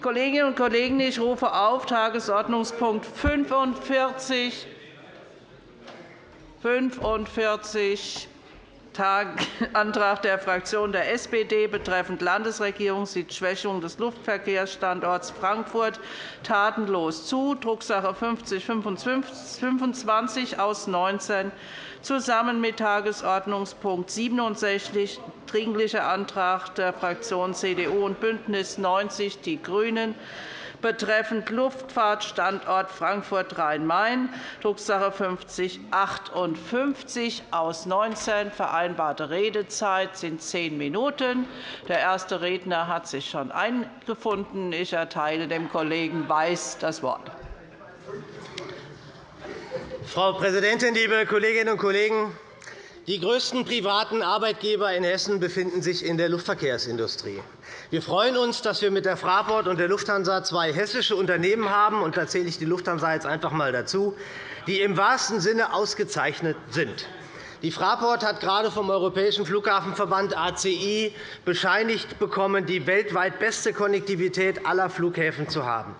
Kolleginnen und Kollegen, ich rufe auf Tagesordnungspunkt 45, 45 Antrag der Fraktion der SPD betreffend Landesregierung sieht Schwächung des Luftverkehrsstandorts Frankfurt tatenlos zu, Drucksache 5025 aus 19 zusammen mit Tagesordnungspunkt 67, Dringlicher Antrag der Fraktionen CDU und BÜNDNIS 90 die GRÜNEN, betreffend Luftfahrtstandort Frankfurt-Rhein-Main, Drucksache 5058 aus 19. Vereinbarte Redezeit sind zehn Minuten. Der erste Redner hat sich schon eingefunden. Ich erteile dem Kollegen Weiß das Wort. Frau Präsidentin, liebe Kolleginnen und Kollegen! Die größten privaten Arbeitgeber in Hessen befinden sich in der Luftverkehrsindustrie. Wir freuen uns, dass wir mit der Fraport und der Lufthansa zwei hessische Unternehmen haben, und da zähle ich die Lufthansa jetzt einfach einmal dazu, die im wahrsten Sinne ausgezeichnet sind. Die Fraport hat gerade vom Europäischen Flughafenverband ACI bescheinigt bekommen, die weltweit beste Konnektivität aller Flughäfen zu haben.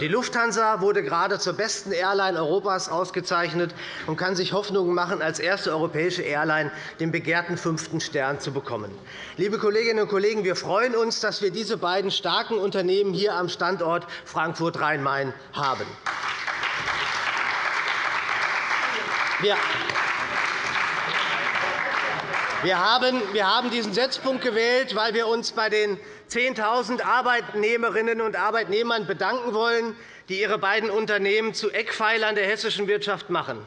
Die Lufthansa wurde gerade zur besten Airline Europas ausgezeichnet und kann sich Hoffnungen machen, als erste europäische Airline den begehrten fünften Stern zu bekommen. Liebe Kolleginnen und Kollegen, wir freuen uns, dass wir diese beiden starken Unternehmen hier am Standort Frankfurt-Rhein-Main haben. Wir haben diesen Setzpunkt gewählt, weil wir uns bei den 10.000 Arbeitnehmerinnen und Arbeitnehmern bedanken wollen, die ihre beiden Unternehmen zu Eckpfeilern der hessischen Wirtschaft machen.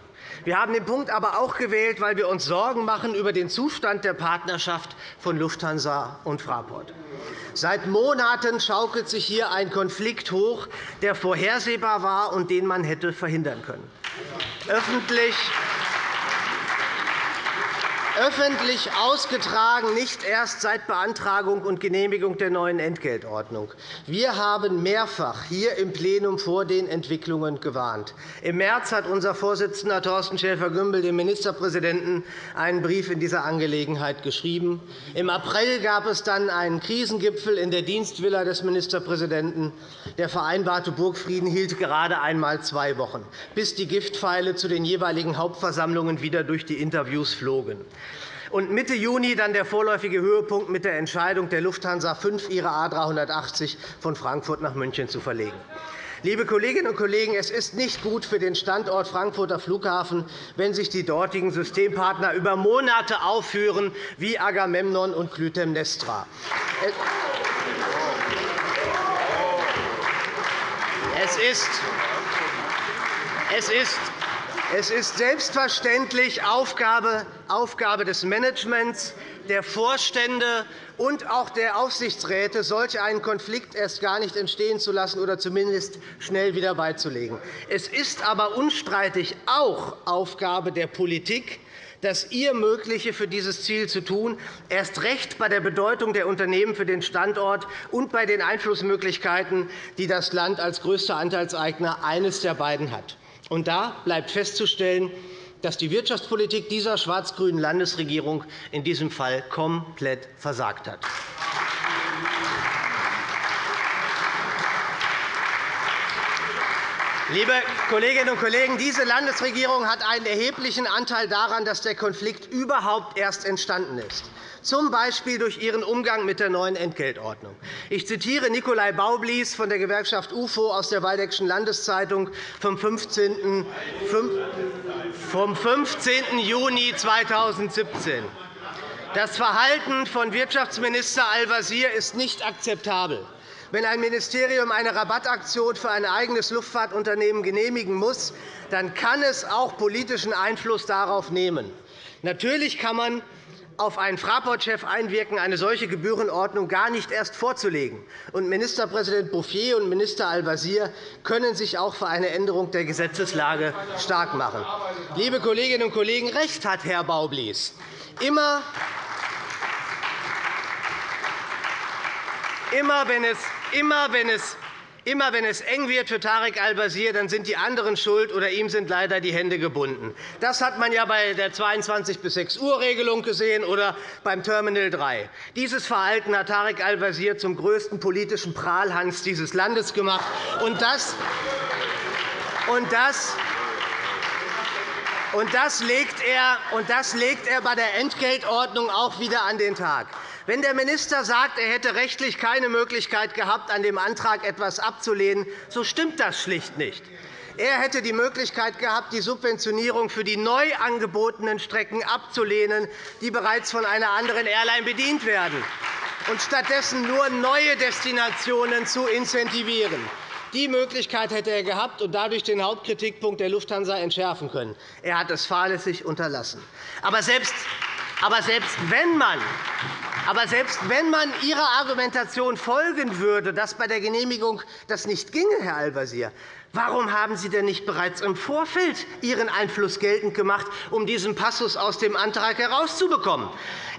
Wir haben den Punkt aber auch gewählt, weil wir uns Sorgen machen über den Zustand der Partnerschaft von Lufthansa und Fraport. Seit Monaten schaukelt sich hier ein Konflikt hoch, der vorhersehbar war und den man hätte verhindern können. Öffentlich öffentlich ausgetragen, nicht erst seit Beantragung und Genehmigung der neuen Entgeltordnung. Wir haben mehrfach hier im Plenum vor den Entwicklungen gewarnt. Im März hat unser Vorsitzender Thorsten Schäfer-Gümbel dem Ministerpräsidenten einen Brief in dieser Angelegenheit geschrieben. Im April gab es dann einen Krisengipfel in der Dienstvilla des Ministerpräsidenten. Der vereinbarte Burgfrieden hielt gerade einmal zwei Wochen, bis die Giftpfeile zu den jeweiligen Hauptversammlungen wieder durch die Interviews flogen und Mitte Juni dann der vorläufige Höhepunkt mit der Entscheidung der Lufthansa, fünf ihrer A 380 von Frankfurt nach München zu verlegen. Liebe Kolleginnen und Kollegen, es ist nicht gut für den Standort Frankfurter Flughafen, wenn sich die dortigen Systempartner über Monate aufführen wie Agamemnon und Clytemnestra. Es ist, es ist es ist selbstverständlich Aufgabe des Managements, der Vorstände und auch der Aufsichtsräte, solch einen Konflikt erst gar nicht entstehen zu lassen oder zumindest schnell wieder beizulegen. Es ist aber unstreitig auch Aufgabe der Politik, das ihr Mögliche für dieses Ziel zu tun, erst recht bei der Bedeutung der Unternehmen für den Standort und bei den Einflussmöglichkeiten, die das Land als größter Anteilseigner eines der beiden hat. Und da bleibt festzustellen, dass die Wirtschaftspolitik dieser schwarz-grünen Landesregierung in diesem Fall komplett versagt hat. Liebe Kolleginnen und Kollegen, diese Landesregierung hat einen erheblichen Anteil daran, dass der Konflikt überhaupt erst entstanden ist z. B. durch ihren Umgang mit der neuen Entgeltordnung. Ich zitiere Nikolai Baublies von der Gewerkschaft UFO aus der Waldeckischen Landeszeitung vom 15. Juni 2017. Das Verhalten von Wirtschaftsminister Al-Wazir ist nicht akzeptabel. Wenn ein Ministerium eine Rabattaktion für ein eigenes Luftfahrtunternehmen genehmigen muss, dann kann es auch politischen Einfluss darauf nehmen. Natürlich kann man auf einen Fraport-Chef einwirken, eine solche Gebührenordnung gar nicht erst vorzulegen. Und Ministerpräsident Bouffier und Minister Al-Wazir können sich auch für eine Änderung der Gesetzeslage stark machen. Liebe Kolleginnen und Kollegen, recht hat Herr Baublies. Immer, immer, wenn es, immer wenn es Immer wenn es eng wird für Tarek Al-Wazir, dann sind die anderen schuld, oder ihm sind leider die Hände gebunden. Das hat man ja bei der 22 bis 6 Uhr Regelung gesehen oder beim Terminal 3. Dieses Verhalten hat Tarek Al-Wazir zum größten politischen Prahlhans dieses Landes gemacht. Und das, und das und das, legt er, und das legt er bei der Entgeltordnung auch wieder an den Tag. Wenn der Minister sagt, er hätte rechtlich keine Möglichkeit gehabt, an dem Antrag etwas abzulehnen, so stimmt das schlicht nicht. Er hätte die Möglichkeit gehabt, die Subventionierung für die neu angebotenen Strecken abzulehnen, die bereits von einer anderen Airline bedient werden, und stattdessen nur neue Destinationen zu incentivieren. Die Möglichkeit hätte er gehabt und dadurch den Hauptkritikpunkt der Lufthansa entschärfen können. Er hat es fahrlässig unterlassen. Aber selbst, aber selbst wenn man aber selbst wenn man Ihrer Argumentation folgen würde, dass bei der Genehmigung das nicht ginge, Herr Al-Wazir, Warum haben Sie denn nicht bereits im Vorfeld Ihren Einfluss geltend gemacht, um diesen Passus aus dem Antrag herauszubekommen?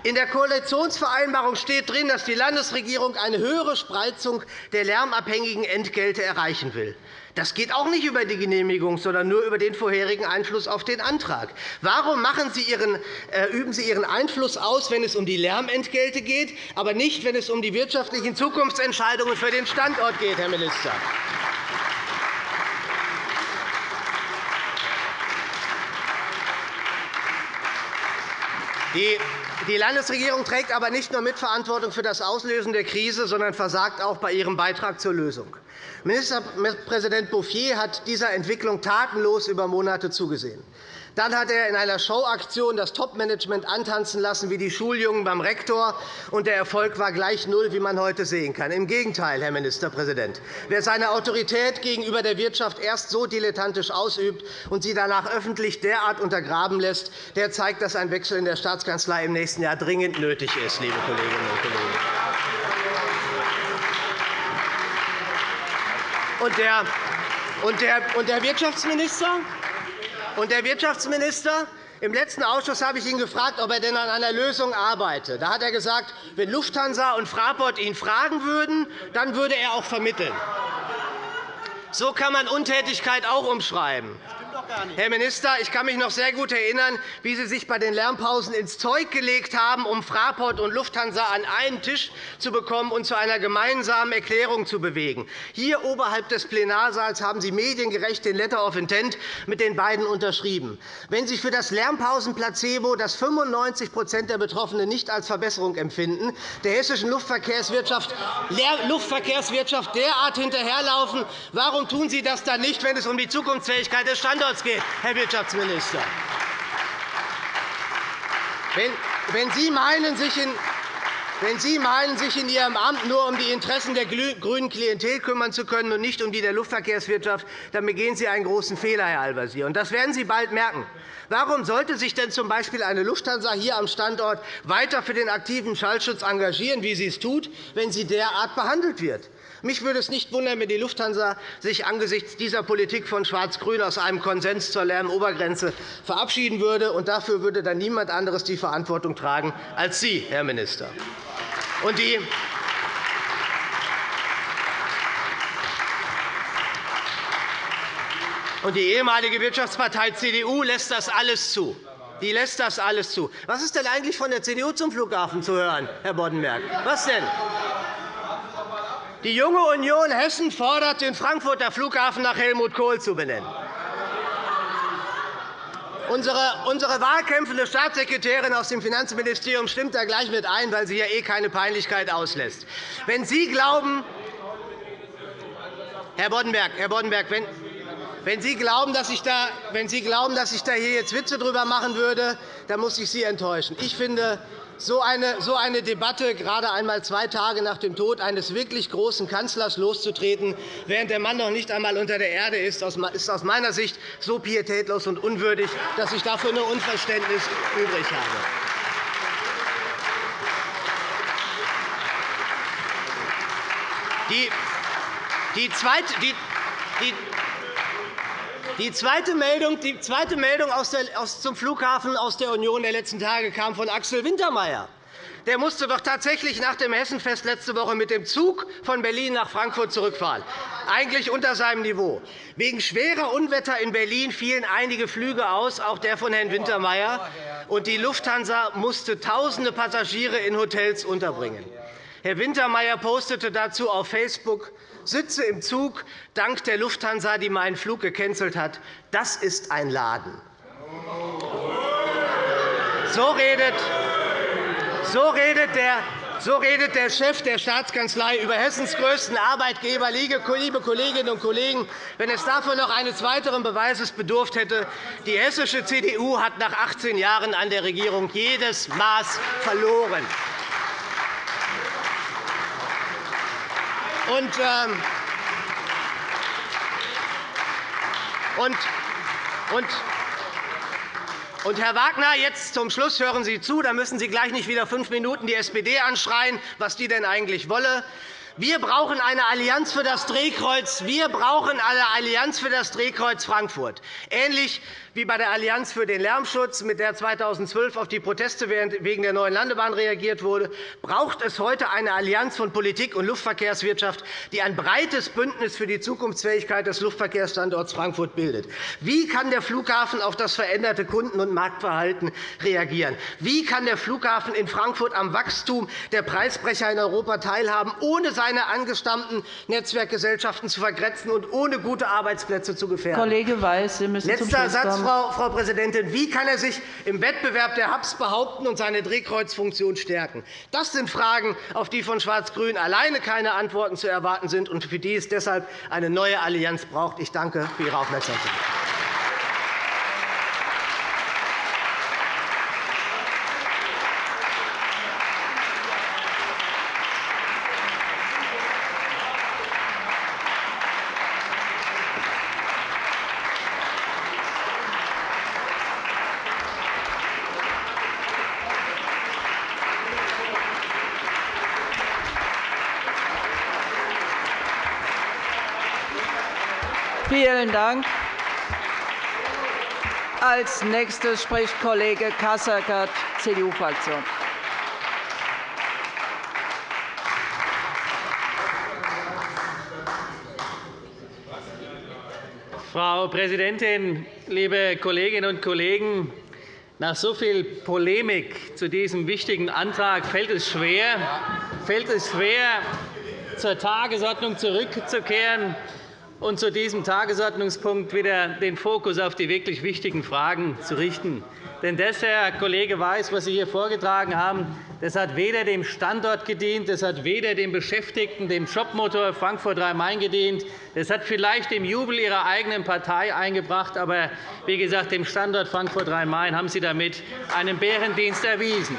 In der Koalitionsvereinbarung steht drin, dass die Landesregierung eine höhere Spreizung der lärmabhängigen Entgelte erreichen will. Das geht auch nicht über die Genehmigung, sondern nur über den vorherigen Einfluss auf den Antrag. Warum Sie Ihren, äh, üben Sie Ihren Einfluss aus, wenn es um die Lärmentgelte geht, aber nicht, wenn es um die wirtschaftlichen Zukunftsentscheidungen für den Standort geht, Herr Minister? Die Landesregierung trägt aber nicht nur Mitverantwortung für das Auslösen der Krise, sondern versagt auch bei ihrem Beitrag zur Lösung. Ministerpräsident Bouffier hat dieser Entwicklung tatenlos über Monate zugesehen. Dann hat er in einer Showaktion das Topmanagement antanzen lassen wie die Schuljungen beim Rektor, und der Erfolg war gleich null, wie man heute sehen kann. Im Gegenteil, Herr Ministerpräsident. Wer seine Autorität gegenüber der Wirtschaft erst so dilettantisch ausübt und sie danach öffentlich derart untergraben lässt, der zeigt, dass ein Wechsel in der Staatskanzlei im nächsten Jahr dringend nötig ist, liebe Kolleginnen und Kollegen. Und der, und der, und der Wirtschaftsminister? Und der Wirtschaftsminister im letzten Ausschuss habe ich ihn gefragt, ob er denn an einer Lösung arbeite. Da hat er gesagt, wenn Lufthansa und Fraport ihn fragen würden, dann würde er auch vermitteln. So kann man Untätigkeit auch umschreiben. Herr Minister, ich kann mich noch sehr gut erinnern, wie Sie sich bei den Lärmpausen ins Zeug gelegt haben, um Fraport und Lufthansa an einen Tisch zu bekommen und zu einer gemeinsamen Erklärung zu bewegen. Hier oberhalb des Plenarsaals haben Sie mediengerecht den Letter of Intent mit den beiden unterschrieben. Wenn Sie für das Lärmpausenplacebo, das 95% der Betroffenen nicht als Verbesserung empfinden, der hessischen Luftverkehrswirtschaft, Luftverkehrswirtschaft derart hinterherlaufen, warum tun Sie das dann nicht, wenn es um die Zukunftsfähigkeit des Standorts Einsatz geht, Herr Wirtschaftsminister. Wenn Sie meinen, sich in wenn Sie meinen, sich in Ihrem Amt nur um die Interessen der grünen Klientel kümmern zu können und nicht um die der Luftverkehrswirtschaft, dann begehen Sie einen großen Fehler, Herr Al-Wazir. Das werden Sie bald merken. Warum sollte sich denn z. B. eine Lufthansa hier am Standort weiter für den aktiven Schallschutz engagieren, wie sie es tut, wenn sie derart behandelt wird? Mich würde es nicht wundern, wenn die Lufthansa sich angesichts dieser Politik von Schwarz-Grün aus einem Konsens zur Lärmobergrenze verabschieden würde. Und dafür würde dann niemand anderes die Verantwortung tragen als Sie, Herr Minister. Und die Und die ehemalige Wirtschaftspartei CDU lässt das alles zu. Die lässt das alles zu. Was ist denn eigentlich von der CDU zum Flughafen zu hören, Herr Boddenberg? Was denn? Die Junge Union Hessen fordert, den Frankfurter Flughafen nach Helmut Kohl zu benennen. Unsere, wahlkämpfende Staatssekretärin aus dem Finanzministerium stimmt da gleich mit ein, weil sie ja eh keine Peinlichkeit auslässt. Wenn Sie glauben, Herr Boddenberg, Herr Boddenberg wenn, wenn Sie glauben, dass ich da, wenn Sie glauben, dass ich da hier jetzt Witze drüber machen würde, dann muss ich Sie enttäuschen. Ich finde, so eine, Debatte gerade einmal zwei Tage nach dem Tod eines wirklich großen Kanzlers loszutreten, während der Mann noch nicht einmal unter der Erde ist, ist aus meiner Sicht so pietätlos und unwürdig, dass ich dafür nur Unverständnis übrig habe. Die, zweite, die, die, die zweite Meldung, die zweite Meldung aus der, aus, zum Flughafen aus der Union der letzten Tage kam von Axel Wintermeyer. der musste doch tatsächlich nach dem Hessenfest letzte Woche mit dem Zug von Berlin nach Frankfurt zurückfahren. Eigentlich unter seinem Niveau. Wegen schwerer Unwetter in Berlin fielen einige Flüge aus, auch der von Herrn Wintermeyer. Und die Lufthansa musste tausende Passagiere in Hotels unterbringen. Herr Wintermeyer postete dazu auf Facebook, sitze im Zug dank der Lufthansa, die meinen Flug gecancelt hat. Das ist ein Laden. So redet, so redet der so redet der Chef der Staatskanzlei über Hessens größten Arbeitgeber. Liebe Kolleginnen und Kollegen, wenn es dafür noch eines weiteren Beweises bedurft hätte, die hessische CDU hat nach 18 Jahren an der Regierung jedes Maß verloren. Und, ähm, und, und, und, Herr Wagner, jetzt zum Schluss hören Sie zu, da müssen Sie gleich nicht wieder fünf Minuten die SPD anschreien, was die denn eigentlich wolle. Wir brauchen eine Allianz für das Drehkreuz. Wir brauchen eine Allianz für das Drehkreuz Frankfurt. Ähnlich wie bei der Allianz für den Lärmschutz, mit der 2012 auf die Proteste wegen der neuen Landebahn reagiert wurde, braucht es heute eine Allianz von Politik und Luftverkehrswirtschaft, die ein breites Bündnis für die Zukunftsfähigkeit des Luftverkehrsstandorts Frankfurt bildet. Wie kann der Flughafen auf das veränderte Kunden- und Marktverhalten reagieren? Wie kann der Flughafen in Frankfurt am Wachstum der Preisbrecher in Europa teilhaben, ohne seine angestammten Netzwerkgesellschaften zu vergrätzen und ohne gute Arbeitsplätze zu gefährden? Kollege Weiß, Sie müssen Letzter zum Schluss kommen. Frau, Präsidentin. Wie kann er sich im Wettbewerb der Hubs behaupten und seine Drehkreuzfunktion stärken? Das sind Fragen, auf die von Schwarz-Grün alleine keine Antworten zu erwarten sind und für die es deshalb eine neue Allianz braucht. Ich danke für Ihre Aufmerksamkeit. Vielen Dank. Als nächstes spricht Kollege Kasseckert, CDU-Fraktion. Frau Präsidentin, liebe Kolleginnen und Kollegen! Nach so viel Polemik zu diesem wichtigen Antrag fällt es schwer, fällt es schwer zur Tagesordnung zurückzukehren und zu diesem Tagesordnungspunkt wieder den Fokus auf die wirklich wichtigen Fragen zu richten. Denn das, Herr Kollege Weiß, was Sie hier vorgetragen haben, das hat weder dem Standort gedient, das hat weder dem Beschäftigten, dem Jobmotor Frankfurt Rhein-Main gedient, das hat vielleicht dem Jubel Ihrer eigenen Partei eingebracht, aber wie gesagt, dem Standort Frankfurt Rhein-Main haben Sie damit einen Bärendienst erwiesen.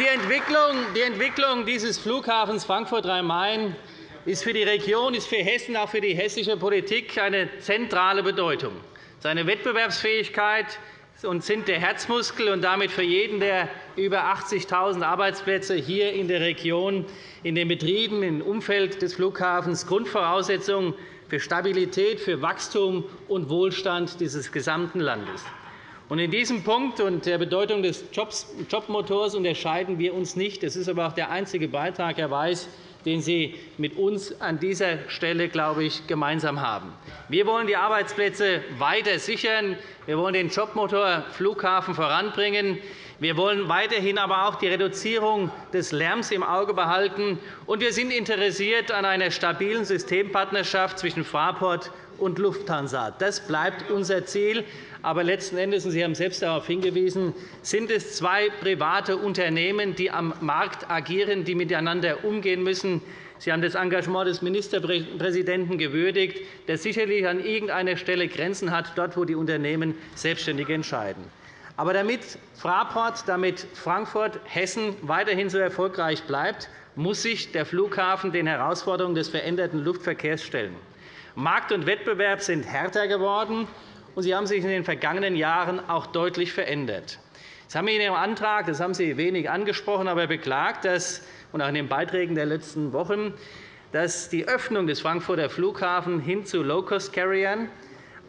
Die Entwicklung, die Entwicklung dieses Flughafens Frankfurt Rhein-Main ist für die Region, ist für Hessen, auch für die hessische Politik eine zentrale Bedeutung. Seine Wettbewerbsfähigkeit und sind der Herzmuskel und damit für jeden der über 80.000 Arbeitsplätze hier in der Region, in den Betrieben im Umfeld des Flughafens Grundvoraussetzung für Stabilität, für Wachstum und Wohlstand dieses gesamten Landes. In diesem Punkt und der Bedeutung des Jobmotors unterscheiden wir uns nicht. Das ist aber auch der einzige Beitrag, Herr Weiß, den Sie mit uns an dieser Stelle, glaube ich, gemeinsam haben. Wir wollen die Arbeitsplätze weiter sichern. Wir wollen den Jobmotor Flughafen voranbringen. Wir wollen weiterhin aber auch die Reduzierung des Lärms im Auge behalten. Und wir sind interessiert an einer stabilen Systempartnerschaft zwischen Fraport und Lufthansa. Das bleibt unser Ziel. Aber letzten Endes, und Sie haben selbst darauf hingewiesen, sind es zwei private Unternehmen, die am Markt agieren, die miteinander umgehen müssen. Sie haben das Engagement des Ministerpräsidenten gewürdigt, der sicherlich an irgendeiner Stelle Grenzen hat, dort, wo die Unternehmen selbstständig entscheiden. Aber damit Fraport, damit Frankfurt, Hessen weiterhin so erfolgreich bleibt, muss sich der Flughafen den Herausforderungen des veränderten Luftverkehrs stellen. Markt und Wettbewerb sind härter geworden und sie haben sich in den vergangenen Jahren auch deutlich verändert. Sie haben in Ihrem Antrag, das haben Sie wenig angesprochen, aber beklagt, dass, und auch in den Beiträgen der letzten Wochen, dass die Öffnung des Frankfurter Flughafens hin zu Low-Cost-Carriern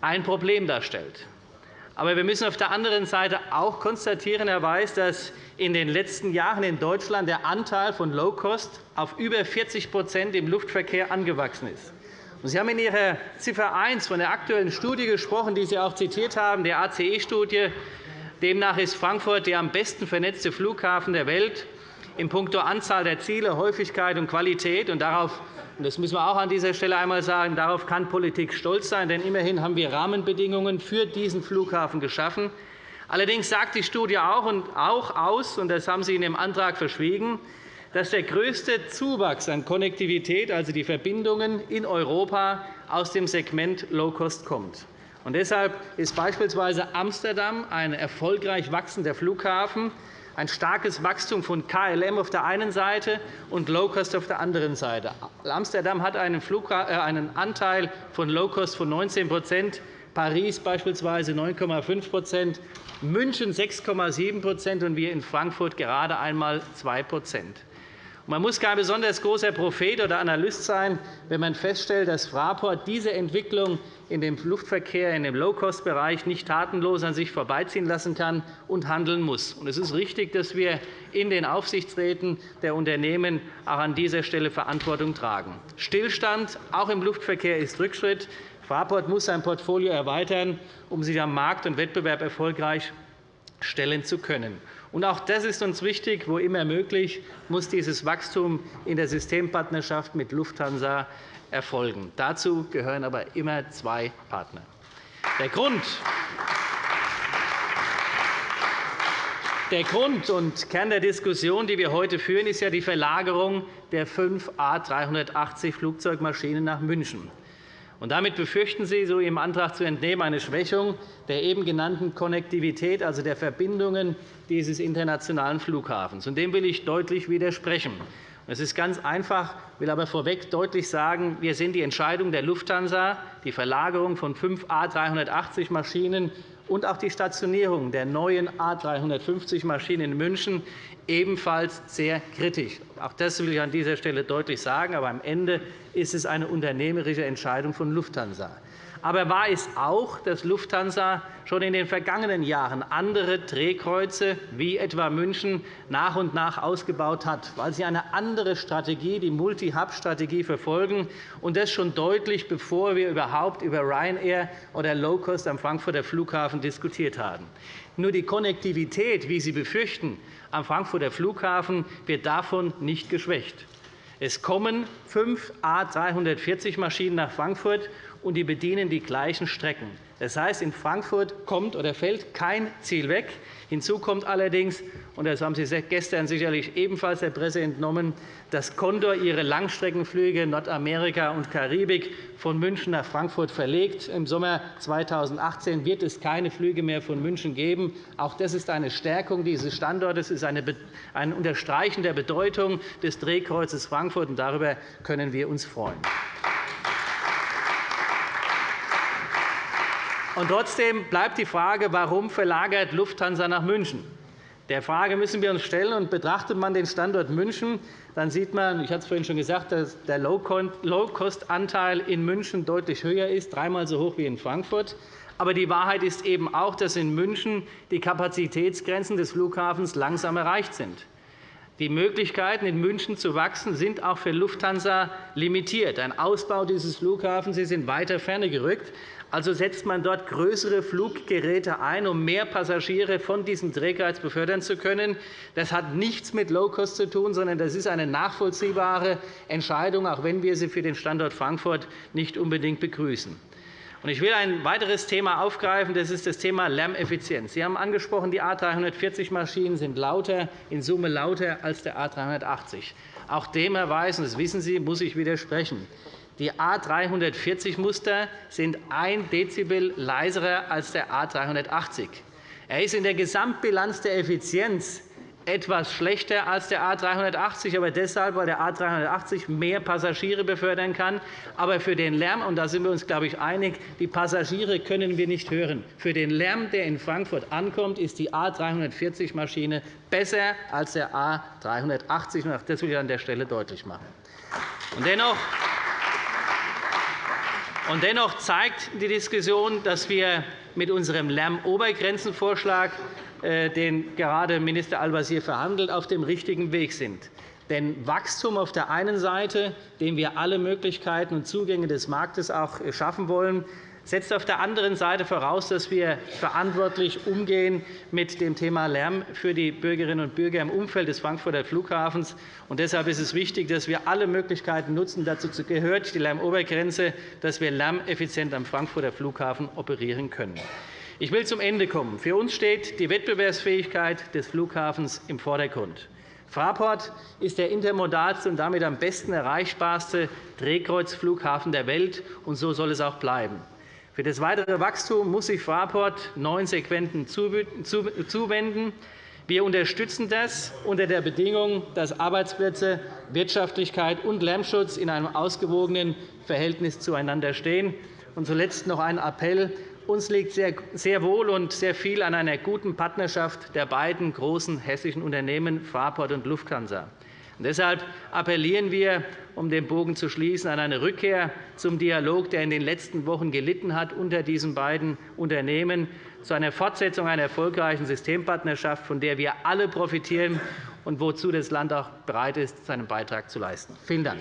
ein Problem darstellt. Aber wir müssen auf der anderen Seite auch konstatieren, Herr Weiß, dass in den letzten Jahren in Deutschland der Anteil von Low-Cost auf über 40% im Luftverkehr angewachsen ist. Sie haben in Ihrer Ziffer 1 von der aktuellen Studie gesprochen, die Sie auch zitiert haben, der ACE-Studie. Demnach ist Frankfurt der am besten vernetzte Flughafen der Welt in puncto Anzahl der Ziele, Häufigkeit und Qualität. Und darauf das müssen wir auch an dieser Stelle einmal sagen. Darauf kann Politik stolz sein, denn immerhin haben wir Rahmenbedingungen für diesen Flughafen geschaffen. Allerdings sagt die Studie auch aus, und das haben Sie in dem Antrag verschwiegen, dass der größte Zuwachs an Konnektivität, also die Verbindungen in Europa, aus dem Segment Low-Cost kommt. Und deshalb ist beispielsweise Amsterdam ein erfolgreich wachsender Flughafen, ein starkes Wachstum von KLM auf der einen Seite und Low-Cost auf der anderen Seite. Amsterdam hat einen, äh, Anteil von Low-Cost von 19% Paris beispielsweise 9,5% München 6,7% und wir in Frankfurt gerade einmal 2 man muss kein besonders großer Prophet oder Analyst sein, wenn man feststellt, dass Fraport diese Entwicklung in dem Luftverkehr, in dem Low-Cost-Bereich nicht tatenlos an sich vorbeiziehen lassen kann und handeln muss. Es ist richtig, dass wir in den Aufsichtsräten der Unternehmen auch an dieser Stelle Verantwortung tragen. Stillstand auch im Luftverkehr ist Rückschritt. Fraport muss sein Portfolio erweitern, um sich am Markt und Wettbewerb erfolgreich stellen zu können. Auch das ist uns wichtig. Wo immer möglich, muss dieses Wachstum in der Systempartnerschaft mit Lufthansa erfolgen. Dazu gehören aber immer zwei Partner. Der Grund, der Grund und Kern der Diskussion, die wir heute führen, ist ja die Verlagerung der fünf A380-Flugzeugmaschinen nach München. Und damit befürchten Sie, so Ihrem Antrag zu entnehmen, eine Schwächung der eben genannten Konnektivität, also der Verbindungen dieses internationalen Flughafens. Und dem will ich deutlich widersprechen. Es ist ganz einfach, ich will aber vorweg deutlich sagen, wir sind die Entscheidung der Lufthansa, die Verlagerung von fünf A380-Maschinen und auch die Stationierung der neuen A350-Maschinen in München ebenfalls sehr kritisch. Auch das will ich an dieser Stelle deutlich sagen. Aber am Ende ist es eine unternehmerische Entscheidung von Lufthansa. Aber wahr ist auch, dass Lufthansa schon in den vergangenen Jahren andere Drehkreuze wie etwa München nach und nach ausgebaut hat, weil sie eine andere Strategie, die Multi-Hub-Strategie, verfolgen, und das schon deutlich, bevor wir überhaupt über Ryanair oder Low-Cost am Frankfurter Flughafen diskutiert haben. Nur die Konnektivität, wie Sie befürchten, am Frankfurter Flughafen wird davon nicht geschwächt. Es kommen fünf A340-Maschinen nach Frankfurt, und die bedienen die gleichen Strecken. Das heißt, in Frankfurt kommt oder fällt kein Ziel weg. Hinzu kommt allerdings, und das haben Sie gestern sicherlich ebenfalls der Presse entnommen, dass Condor ihre Langstreckenflüge Nordamerika und Karibik von München nach Frankfurt verlegt. Im Sommer 2018 wird es keine Flüge mehr von München geben. Auch das ist eine Stärkung dieses Standortes, ist ein Unterstreichen der Bedeutung des Drehkreuzes Frankfurt. und Darüber können wir uns freuen. Und trotzdem bleibt die Frage, warum verlagert Lufthansa nach München? Der Frage müssen wir uns stellen. Und betrachtet man den Standort München, dann sieht man, ich hatte es vorhin schon gesagt, dass der Low-Cost-Anteil in München deutlich höher ist, dreimal so hoch wie in Frankfurt. Aber die Wahrheit ist eben auch, dass in München die Kapazitätsgrenzen des Flughafens langsam erreicht sind. Die Möglichkeiten, in München zu wachsen, sind auch für Lufthansa limitiert. Ein Ausbau dieses Flughafens ist in weiter Ferne gerückt. Also setzt man dort größere Fluggeräte ein, um mehr Passagiere von diesem Drehkreuz befördern zu können. Das hat nichts mit Low-Cost zu tun, sondern das ist eine nachvollziehbare Entscheidung, auch wenn wir sie für den Standort Frankfurt nicht unbedingt begrüßen. Ich will ein weiteres Thema aufgreifen. Das ist das Thema Lärmeffizienz. Sie haben angesprochen, die A 340-Maschinen sind lauter, in Summe lauter als der A 380. Auch dem, und das wissen Sie, muss ich widersprechen. Die A 340-Muster sind 1 Dezibel leiser als der A 380. Er ist in der Gesamtbilanz der Effizienz etwas schlechter als der A 380, aber deshalb, weil der A 380 mehr Passagiere befördern kann. Aber für den Lärm, und da sind wir uns, glaube ich, einig, die Passagiere können wir nicht hören. Für den Lärm, der in Frankfurt ankommt, ist die A 340-Maschine besser als der A 380. Das will ich an der Stelle deutlich machen. Dennoch und dennoch zeigt die Diskussion, dass wir mit unserem Lärmobergrenzenvorschlag, äh, den gerade Minister Al-Wazir verhandelt, auf dem richtigen Weg sind. Denn Wachstum auf der einen Seite, dem wir alle Möglichkeiten und Zugänge des Marktes auch schaffen wollen, setzt auf der anderen Seite voraus, dass wir verantwortlich umgehen mit dem Thema Lärm für die Bürgerinnen und Bürger im Umfeld des Frankfurter Flughafens. Und deshalb ist es wichtig, dass wir alle Möglichkeiten nutzen. Dazu gehört die Lärmobergrenze, dass wir lärmeffizient am Frankfurter Flughafen operieren können. Ich will zum Ende kommen. Für uns steht die Wettbewerbsfähigkeit des Flughafens im Vordergrund. Fraport ist der intermodalste und damit am besten erreichbarste Drehkreuzflughafen der Welt, und so soll es auch bleiben. Für das weitere Wachstum muss sich Fraport neuen Sequenten zuwenden. Wir unterstützen das unter der Bedingung, dass Arbeitsplätze, Wirtschaftlichkeit und Lärmschutz in einem ausgewogenen Verhältnis zueinander stehen. Und zuletzt noch ein Appell. Uns liegt sehr wohl und sehr viel an einer guten Partnerschaft der beiden großen hessischen Unternehmen Fraport und Lufthansa. Deshalb appellieren wir, um den Bogen zu schließen, an eine Rückkehr zum Dialog, der in den letzten Wochen gelitten hat unter diesen beiden Unternehmen, zu einer Fortsetzung einer erfolgreichen Systempartnerschaft, von der wir alle profitieren und wozu das Land auch bereit ist, seinen Beitrag zu leisten. Vielen Dank.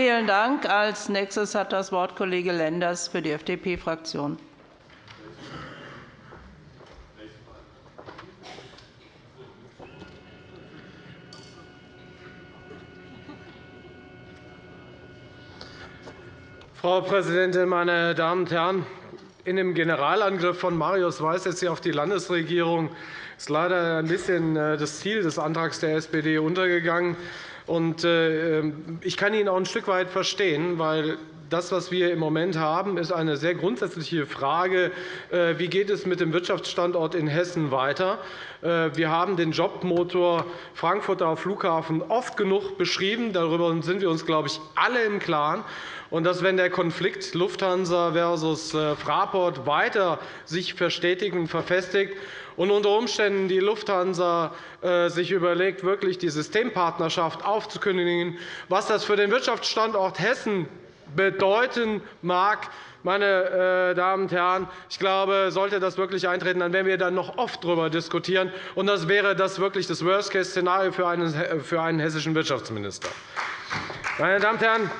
Vielen Dank. Als nächstes hat das Wort Kollege Lenders für die FDP-Fraktion. Frau Präsidentin, meine Damen und Herren! In dem Generalangriff von Marius Weiß jetzt hier auf die Landesregierung ist leider ein bisschen äh, das Ziel des Antrags der SPD untergegangen. Äh, ähm, ich kann ihn auch ein Stück weit verstehen, weil das, was wir im Moment haben, ist eine sehr grundsätzliche Frage. Äh, wie geht es mit dem Wirtschaftsstandort in Hessen weiter? Äh, wir haben den Jobmotor Frankfurter Flughafen oft genug beschrieben. Darüber sind wir uns, glaube ich, alle im Klaren. Und dass, wenn der Konflikt Lufthansa versus Fraport weiter sich verstetigt und verfestigt und unter Umständen die Lufthansa äh, sich überlegt, wirklich die Systempartnerschaft aufzukündigen, was das für den Wirtschaftsstandort Hessen bedeuten mag, meine äh, Damen und Herren, ich glaube, sollte das wirklich eintreten, dann werden wir dann noch oft darüber diskutieren. Und das wäre das wirklich das Worst-Case-Szenario für einen hessischen Wirtschaftsminister. Meine Damen und Herren,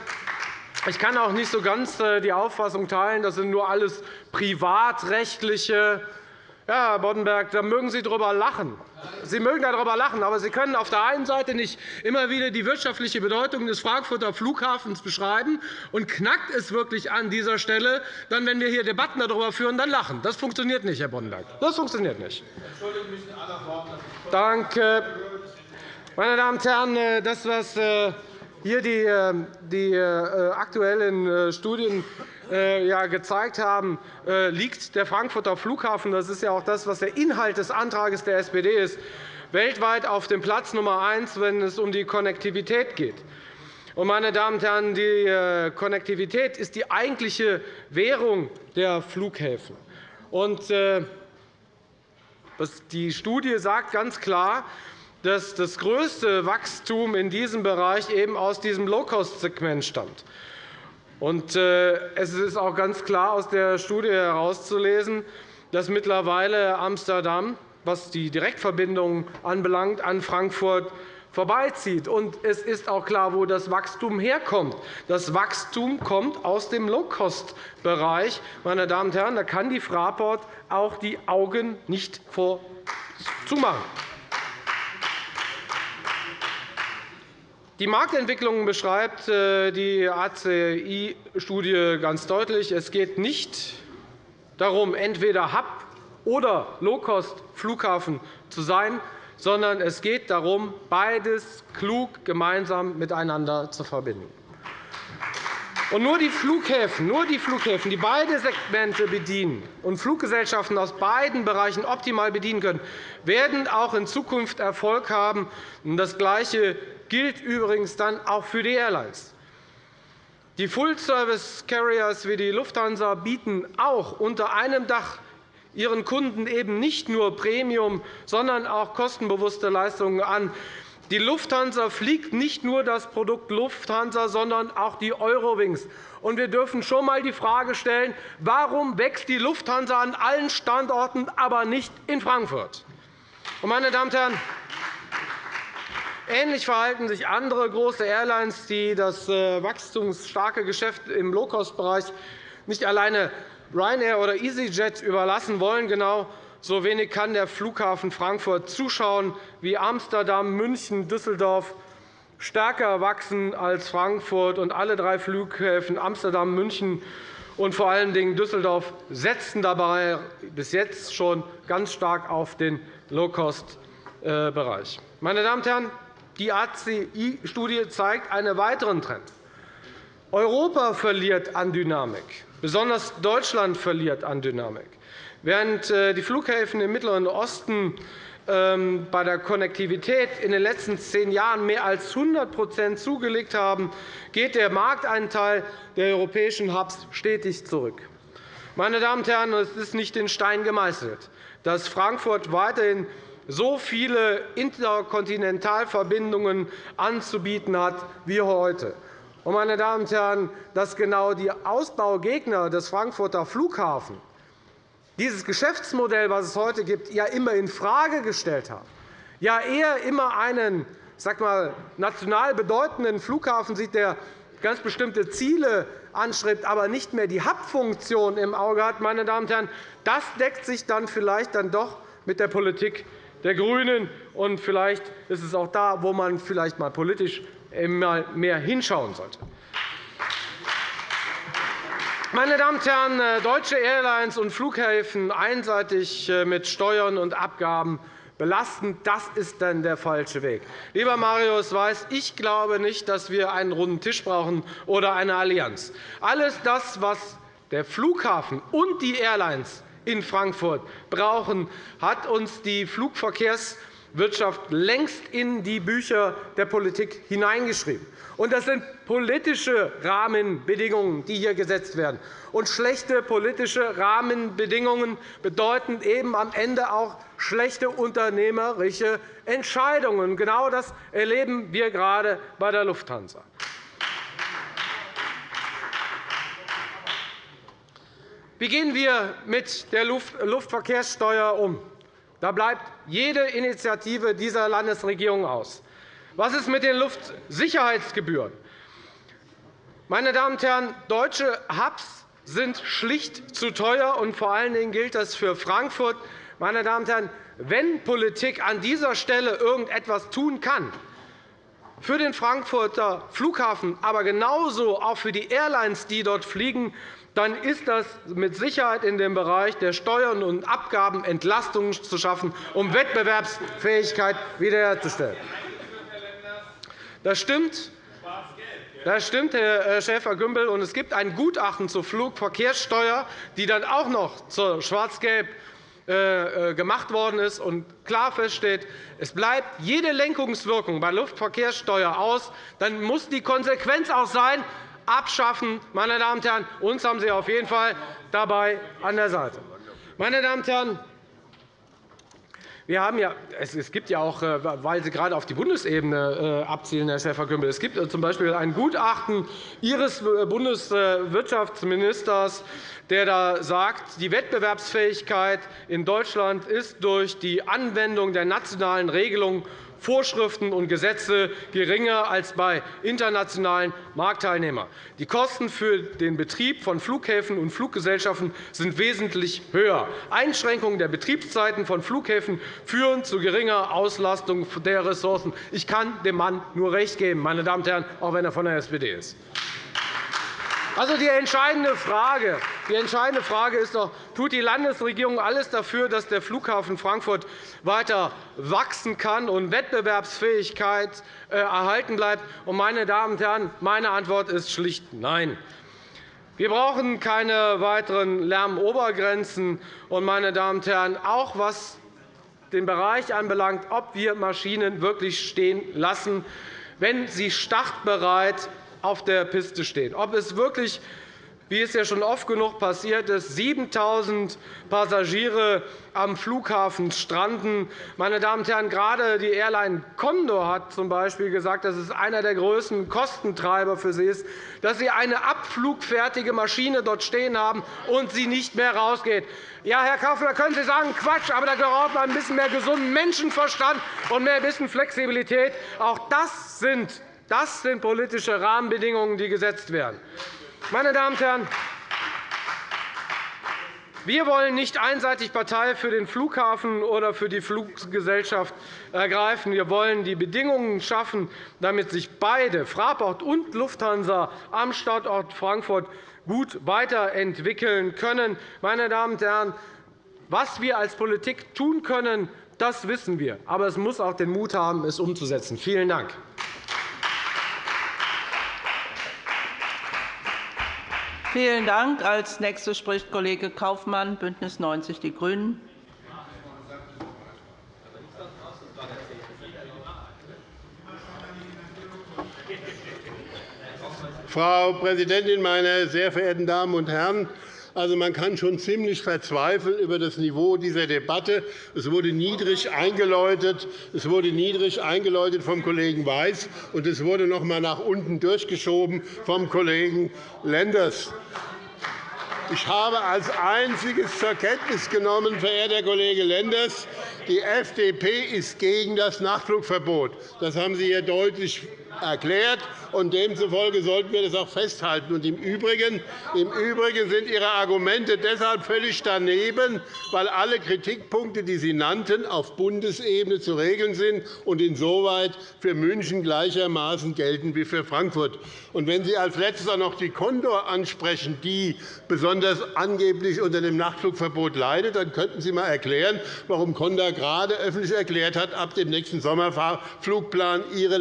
ich kann auch nicht so ganz äh, die Auffassung teilen, das sind nur alles privatrechtliche ja, Herr Boddenberg, da mögen Sie darüber lachen. Sie mögen darüber lachen, aber Sie können auf der einen Seite nicht immer wieder die wirtschaftliche Bedeutung des Frankfurter Flughafens beschreiben und knackt es wirklich an dieser Stelle, dann, wenn wir hier Debatten darüber führen, dann lachen. Das funktioniert nicht, Herr Boddenberg. Das funktioniert nicht. Danke. Meine Damen und Herren, äh, das, was äh, hier die, äh, die aktuellen Studien gezeigt haben, liegt der Frankfurter Flughafen, das ist ja auch das, was der Inhalt des Antrags der SPD ist, weltweit auf dem Platz Nummer eins, wenn es um die Konnektivität geht. Meine Damen und Herren, die Konnektivität ist die eigentliche Währung der Flughäfen. Die Studie sagt ganz klar, dass das größte Wachstum in diesem Bereich eben aus diesem Low-Cost-Segment stammt. Äh, es ist auch ganz klar aus der Studie herauszulesen, dass mittlerweile Amsterdam, was die Direktverbindungen anbelangt, an Frankfurt vorbeizieht. es ist auch klar, wo das Wachstum herkommt. Das Wachstum kommt aus dem Low-Cost-Bereich. Meine Damen und Herren, da kann die Fraport auch die Augen nicht vor Die Marktentwicklung beschreibt äh, die ACI-Studie ganz deutlich. Es geht nicht darum, entweder Hub- oder Low-Cost-Flughafen zu sein, sondern es geht darum, beides klug gemeinsam miteinander zu verbinden. Und nur die Flughäfen, nur die Flughäfen, die beide Segmente bedienen und Fluggesellschaften aus beiden Bereichen optimal bedienen können, werden auch in Zukunft Erfolg haben. Das Gleiche gilt übrigens dann auch für die Airlines. Die Full-Service-Carriers wie die Lufthansa bieten auch unter einem Dach ihren Kunden eben nicht nur Premium, sondern auch kostenbewusste Leistungen an. Die Lufthansa fliegt nicht nur das Produkt Lufthansa, sondern auch die Eurowings. Und wir dürfen schon einmal die Frage stellen, warum wächst die Lufthansa an allen Standorten, aber nicht in Frankfurt? Meine Damen und Herren, Ähnlich verhalten sich andere große Airlines, die das äh, wachstumsstarke Geschäft im Low-Cost-Bereich nicht alleine Ryanair oder EasyJet überlassen wollen. Genau so wenig kann der Flughafen Frankfurt zuschauen, wie Amsterdam, München, Düsseldorf stärker wachsen als Frankfurt. Und alle drei Flughäfen Amsterdam, München und vor allen Dingen Düsseldorf setzen dabei bis jetzt schon ganz stark auf den Low-Cost-Bereich. Meine Damen und Herren, die ACI-Studie zeigt einen weiteren Trend. Europa verliert an Dynamik. Besonders Deutschland verliert an Dynamik. Während äh, die Flughäfen im Mittleren Osten ähm, bei der Konnektivität in den letzten zehn Jahren mehr als 100% zugelegt haben, geht der Markteinteil der europäischen Hubs stetig zurück. Meine Damen und Herren, es ist nicht in Stein gemeißelt, dass Frankfurt weiterhin so viele Interkontinentalverbindungen anzubieten hat wie heute. Meine Damen und Herren, dass genau die Ausbaugegner des Frankfurter Flughafens dieses Geschäftsmodell, das es heute gibt, ja immer infrage gestellt haben, ja eher immer einen sag mal, national bedeutenden Flughafen sieht, der ganz bestimmte Ziele anstrebt, aber nicht mehr die Hub-Funktion im Auge hat, meine Damen und Herren, das deckt sich dann vielleicht dann doch mit der Politik der GRÜNEN. Und vielleicht ist es auch da, wo man vielleicht mal politisch mehr hinschauen sollte. Meine Damen und Herren, äh, deutsche Airlines und Flughäfen einseitig äh, mit Steuern und Abgaben belasten, das ist dann der falsche Weg. Lieber Marius Weiß, ich glaube nicht, dass wir einen runden Tisch brauchen oder eine Allianz. Alles das, was der Flughafen und die Airlines in Frankfurt brauchen, hat uns die Flugverkehrswirtschaft längst in die Bücher der Politik hineingeschrieben. Das sind politische Rahmenbedingungen, die hier gesetzt werden. Und schlechte politische Rahmenbedingungen bedeuten eben am Ende auch schlechte unternehmerische Entscheidungen. Genau das erleben wir gerade bei der Lufthansa. Wie gehen wir mit der Luftverkehrssteuer um? Da bleibt jede Initiative dieser Landesregierung aus. Was ist mit den Luftsicherheitsgebühren? Meine Damen und Herren, deutsche Hubs sind schlicht zu teuer, und vor allen Dingen gilt das für Frankfurt. Meine Damen und Herren, wenn Politik an dieser Stelle irgendetwas tun kann, für den Frankfurter Flughafen, aber genauso auch für die Airlines, die dort fliegen, dann ist das mit Sicherheit in dem Bereich der Steuern und Abgaben Entlastungen zu schaffen, um Wettbewerbsfähigkeit wiederherzustellen. Das stimmt. Das stimmt, Herr Schäfer-Gümbel. Es gibt ein Gutachten zur Flugverkehrssteuer, die dann auch noch zur Schwarz-Gelb äh, äh, gemacht worden ist und klar feststeht, es bleibt jede Lenkungswirkung bei Luftverkehrssteuer aus, dann muss die Konsequenz auch sein, abschaffen. Meine Damen und Herren, uns haben Sie auf jeden Fall dabei an der Seite. Meine Damen und Herren, wir haben ja, es gibt ja auch, äh, weil Sie gerade auf die Bundesebene äh, abzielen, Herr Schäfer-Gümbel, es gibt z. B. ein Gutachten Ihres äh, Bundeswirtschaftsministers, der da sagt, die Wettbewerbsfähigkeit in Deutschland ist durch die Anwendung der nationalen Regelungen Vorschriften und Gesetze geringer als bei internationalen Marktteilnehmern. Die Kosten für den Betrieb von Flughäfen und Fluggesellschaften sind wesentlich höher. Einschränkungen der Betriebszeiten von Flughäfen führen zu geringer Auslastung der Ressourcen. Ich kann dem Mann nur recht geben, meine Damen und Herren, auch wenn er von der SPD ist. Also die entscheidende Frage, die entscheidende Frage ist doch, tut die Landesregierung alles dafür, dass der Flughafen Frankfurt weiter wachsen kann und Wettbewerbsfähigkeit äh, erhalten bleibt? Meine Damen und Herren, meine Antwort ist schlicht Nein. Wir brauchen keine weiteren Lärmobergrenzen. meine Damen und Herren, auch was den Bereich anbelangt, ob wir Maschinen wirklich stehen lassen, wenn sie startbereit auf der Piste stehen. Ob es wirklich wie es ja schon oft genug passiert ist, 7.000 Passagiere am Flughafen stranden. Meine Damen und Herren, gerade die Airline Condor hat z.B. gesagt, dass es einer der größten Kostentreiber für sie ist, dass sie eine abflugfertige Maschine dort stehen haben und sie nicht mehr rausgeht. Ja, Herr Kaufmann, da können Sie sagen, Quatsch, aber da braucht man ein bisschen mehr gesunden Menschenverstand und mehr bisschen Flexibilität. Auch das sind, das sind politische Rahmenbedingungen, die gesetzt werden. Meine Damen und Herren, wir wollen nicht einseitig Partei für den Flughafen oder für die Fluggesellschaft ergreifen. Wir wollen die Bedingungen schaffen, damit sich beide, Fraport und Lufthansa, am Standort Frankfurt gut weiterentwickeln können. Meine Damen und Herren, was wir als Politik tun können, das wissen wir. Aber es muss auch den Mut haben, es umzusetzen. Vielen Dank. Vielen Dank. Als Nächster spricht Kollege Kaufmann, BÜNDNIS 90 die GRÜNEN. Frau Präsidentin, meine sehr verehrten Damen und Herren! Also, man kann schon ziemlich verzweifeln über das Niveau dieser Debatte. Es wurde niedrig eingeläutet. Es wurde niedrig eingeläutet vom Kollegen Weiß, und es wurde noch einmal nach unten durchgeschoben vom Kollegen Lenders. Ich habe als Einziges zur Kenntnis genommen, verehrter Kollege Lenders, die FDP ist gegen das Nachtflugverbot. Das haben Sie hier deutlich erklärt. Und demzufolge sollten wir das auch festhalten. Und im, Übrigen, sind Ihre Argumente deshalb völlig daneben, weil alle Kritikpunkte, die Sie nannten, auf Bundesebene zu regeln sind und insoweit für München gleichermaßen gelten wie für Frankfurt. Und wenn Sie als Letzter noch die Condor ansprechen, die besonders angeblich unter dem Nachtflugverbot leidet, dann könnten Sie einmal erklären, warum Condor gerade öffentlich erklärt hat, ab dem nächsten Sommerflugplan ihre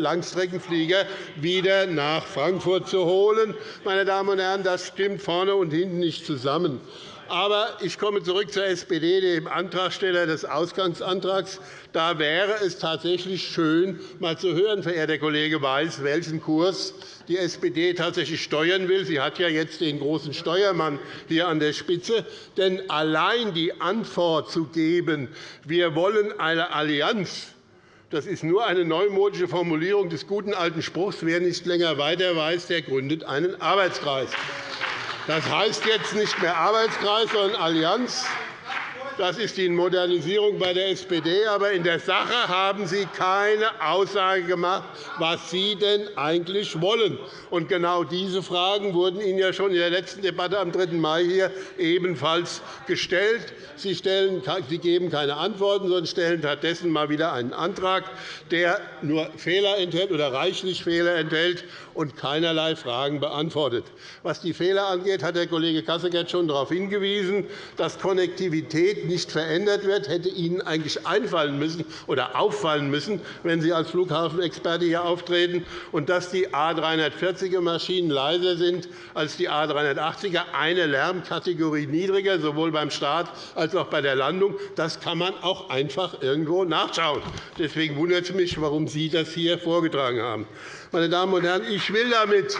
Langstreckenflieger wieder nach Frankfurt zu holen. Meine Damen und Herren, das stimmt vorne und hinten nicht zusammen. Aber ich komme zurück zur SPD, dem Antragsteller des Ausgangsantrags. Da wäre es tatsächlich schön, einmal zu hören, verehrter Kollege Weiß, welchen Kurs die SPD tatsächlich steuern will. Sie hat ja jetzt den großen Steuermann hier an der Spitze. Denn allein die Antwort zu geben, wir wollen eine Allianz das ist nur eine neumodische Formulierung des guten alten Spruchs. Wer nicht länger weiter weiß, der gründet einen Arbeitskreis. Das heißt jetzt nicht mehr Arbeitskreis, sondern Allianz. Das ist die Modernisierung bei der SPD. Aber in der Sache haben Sie keine Aussage gemacht, was Sie denn eigentlich wollen. Und genau diese Fragen wurden Ihnen ja schon in der letzten Debatte am 3. Mai hier ebenfalls gestellt. Sie, stellen, Sie geben keine Antworten, sondern stellen stattdessen mal wieder einen Antrag, der nur Fehler enthält oder reichlich Fehler enthält und keinerlei Fragen beantwortet. Was die Fehler angeht, hat Herr Kollege Kasseckert schon darauf hingewiesen, dass Konnektivität nicht verändert wird, hätte Ihnen eigentlich einfallen müssen oder auffallen müssen, wenn Sie als Flughafenexperte hier auftreten, und dass die A 340er Maschinen leiser sind als die A 380er, eine Lärmkategorie niedriger, sowohl beim Start als auch bei der Landung. Das kann man auch einfach irgendwo nachschauen. Deswegen wundert es mich, warum Sie das hier vorgetragen haben. Meine Damen und Herren, ich will damit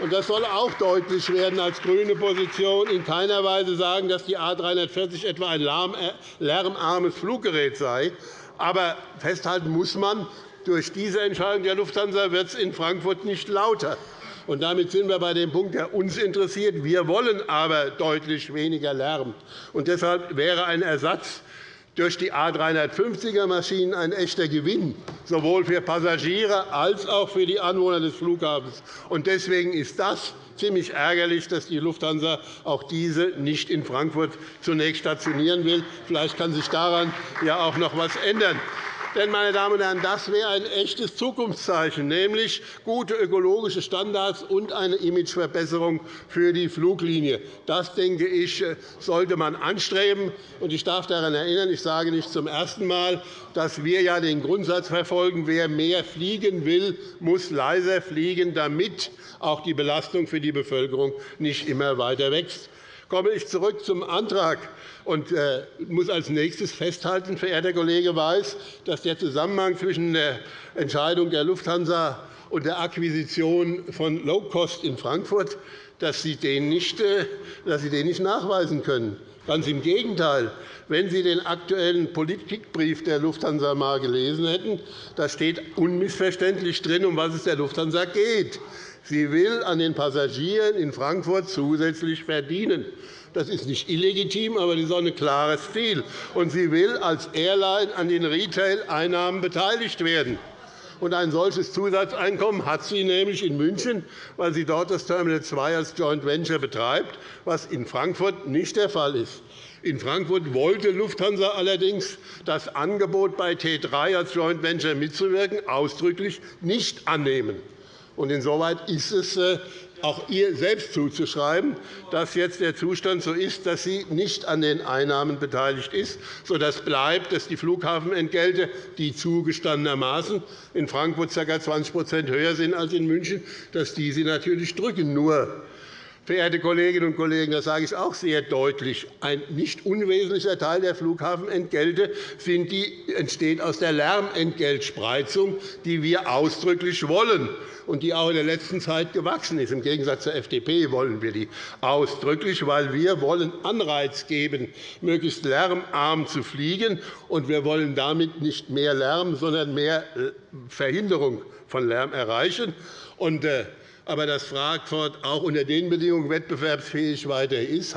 und das soll auch deutlich werden als grüne Position in keiner Weise sagen, dass die A 340 etwa ein äh, lärmarmes Fluggerät sei. Aber festhalten muss man, durch diese Entscheidung der Lufthansa wird es in Frankfurt nicht lauter. Und damit sind wir bei dem Punkt, der uns interessiert. Wir wollen aber deutlich weniger Lärm. Und deshalb wäre ein Ersatz durch die A 350er Maschinen ein echter Gewinn, sowohl für Passagiere als auch für die Anwohner des Flughafens. Deswegen ist das ziemlich ärgerlich, dass die Lufthansa auch diese nicht in Frankfurt zunächst stationieren will. Vielleicht kann sich daran ja auch noch etwas ändern. Denn, meine Damen und Herren, das wäre ein echtes Zukunftszeichen, nämlich gute ökologische Standards und eine Imageverbesserung für die Fluglinie. Das, denke ich, sollte man anstreben. Ich darf daran erinnern, ich sage nicht zum ersten Mal, dass wir ja den Grundsatz verfolgen, wer mehr fliegen will, muss leiser fliegen, damit auch die Belastung für die Bevölkerung nicht immer weiter wächst. komme ich zurück zum Antrag äh, muss als nächstes festhalten, verehrter Kollege Weiß, dass der Zusammenhang zwischen der Entscheidung der Lufthansa und der Akquisition von Low-Cost in Frankfurt, dass Sie den nicht, äh, dass Sie den nicht nachweisen können. Ganz im Gegenteil. Wenn Sie den aktuellen Politikbrief der Lufthansa einmal gelesen hätten, da steht unmissverständlich drin, um was es der Lufthansa geht. Sie will an den Passagieren in Frankfurt zusätzlich verdienen. Das ist nicht illegitim, aber das ist auch ein klares Ziel. Und sie will als Airline an den Retail-Einnahmen beteiligt werden. Und ein solches Zusatzeinkommen hat sie nämlich in München, weil sie dort das Terminal 2 als Joint Venture betreibt, was in Frankfurt nicht der Fall ist. In Frankfurt wollte Lufthansa allerdings das Angebot, bei T3 als Joint Venture mitzuwirken, ausdrücklich nicht annehmen. Insoweit ist es äh, auch ihr selbst zuzuschreiben, dass jetzt der Zustand so ist, dass sie nicht an den Einnahmen beteiligt ist, sodass bleibt, dass die Flughafenentgelte, die zugestandenermaßen in Frankfurt ca. 20% höher sind als in München, dass die sie natürlich drücken. Nur Verehrte Kolleginnen und Kollegen, das sage ich auch sehr deutlich. Ein nicht unwesentlicher Teil der Flughafenentgelte entsteht aus der Lärmentgeltspreizung, die wir ausdrücklich wollen und die auch in der letzten Zeit gewachsen ist. Im Gegensatz zur FDP wollen wir die ausdrücklich, weil wir wollen Anreiz geben, möglichst lärmarm zu fliegen, und wir wollen damit nicht mehr Lärm, sondern mehr äh, Verhinderung von Lärm erreichen. Und, äh, aber dass Frankfurt auch unter den Bedingungen wettbewerbsfähig weiter ist,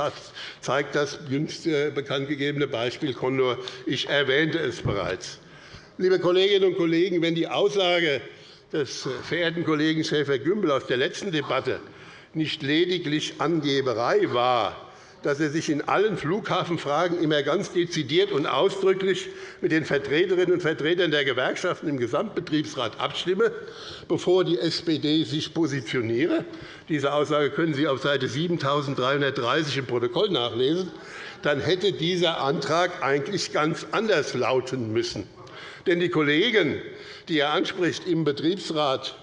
zeigt das jüngst äh, bekanntgegebene Beispiel Condor. Ich erwähnte es bereits. Liebe Kolleginnen und Kollegen, wenn die Aussage des äh, verehrten Kollegen Schäfer-Gümbel aus der letzten Debatte nicht lediglich Angeberei war, dass er sich in allen Flughafenfragen immer ganz dezidiert und ausdrücklich mit den Vertreterinnen und Vertretern der Gewerkschaften im Gesamtbetriebsrat abstimme, bevor die SPD sich positioniere. Diese Aussage können Sie auf Seite 7330 im Protokoll nachlesen. Dann hätte dieser Antrag eigentlich ganz anders lauten müssen. Denn die Kollegen, die er anspricht, im Betriebsrat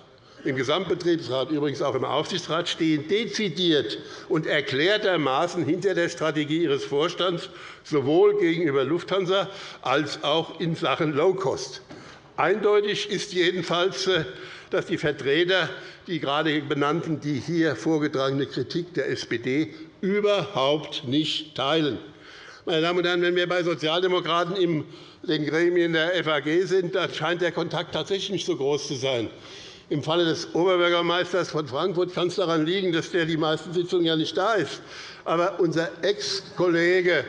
im Gesamtbetriebsrat, übrigens auch im Aufsichtsrat, stehen dezidiert und erklärtermaßen hinter der Strategie Ihres Vorstands, sowohl gegenüber Lufthansa als auch in Sachen Low-Cost. Eindeutig ist jedenfalls, äh, dass die Vertreter, die gerade benannten, die hier vorgetragene Kritik der SPD überhaupt nicht teilen. Meine Damen und Herren, wenn wir bei Sozialdemokraten in den Gremien der FAG sind, dann scheint der Kontakt tatsächlich nicht so groß zu sein. Im Falle des Oberbürgermeisters von Frankfurt kann es daran liegen, dass der die meisten Sitzungen ja nicht da ist. Aber unser Ex-Kollege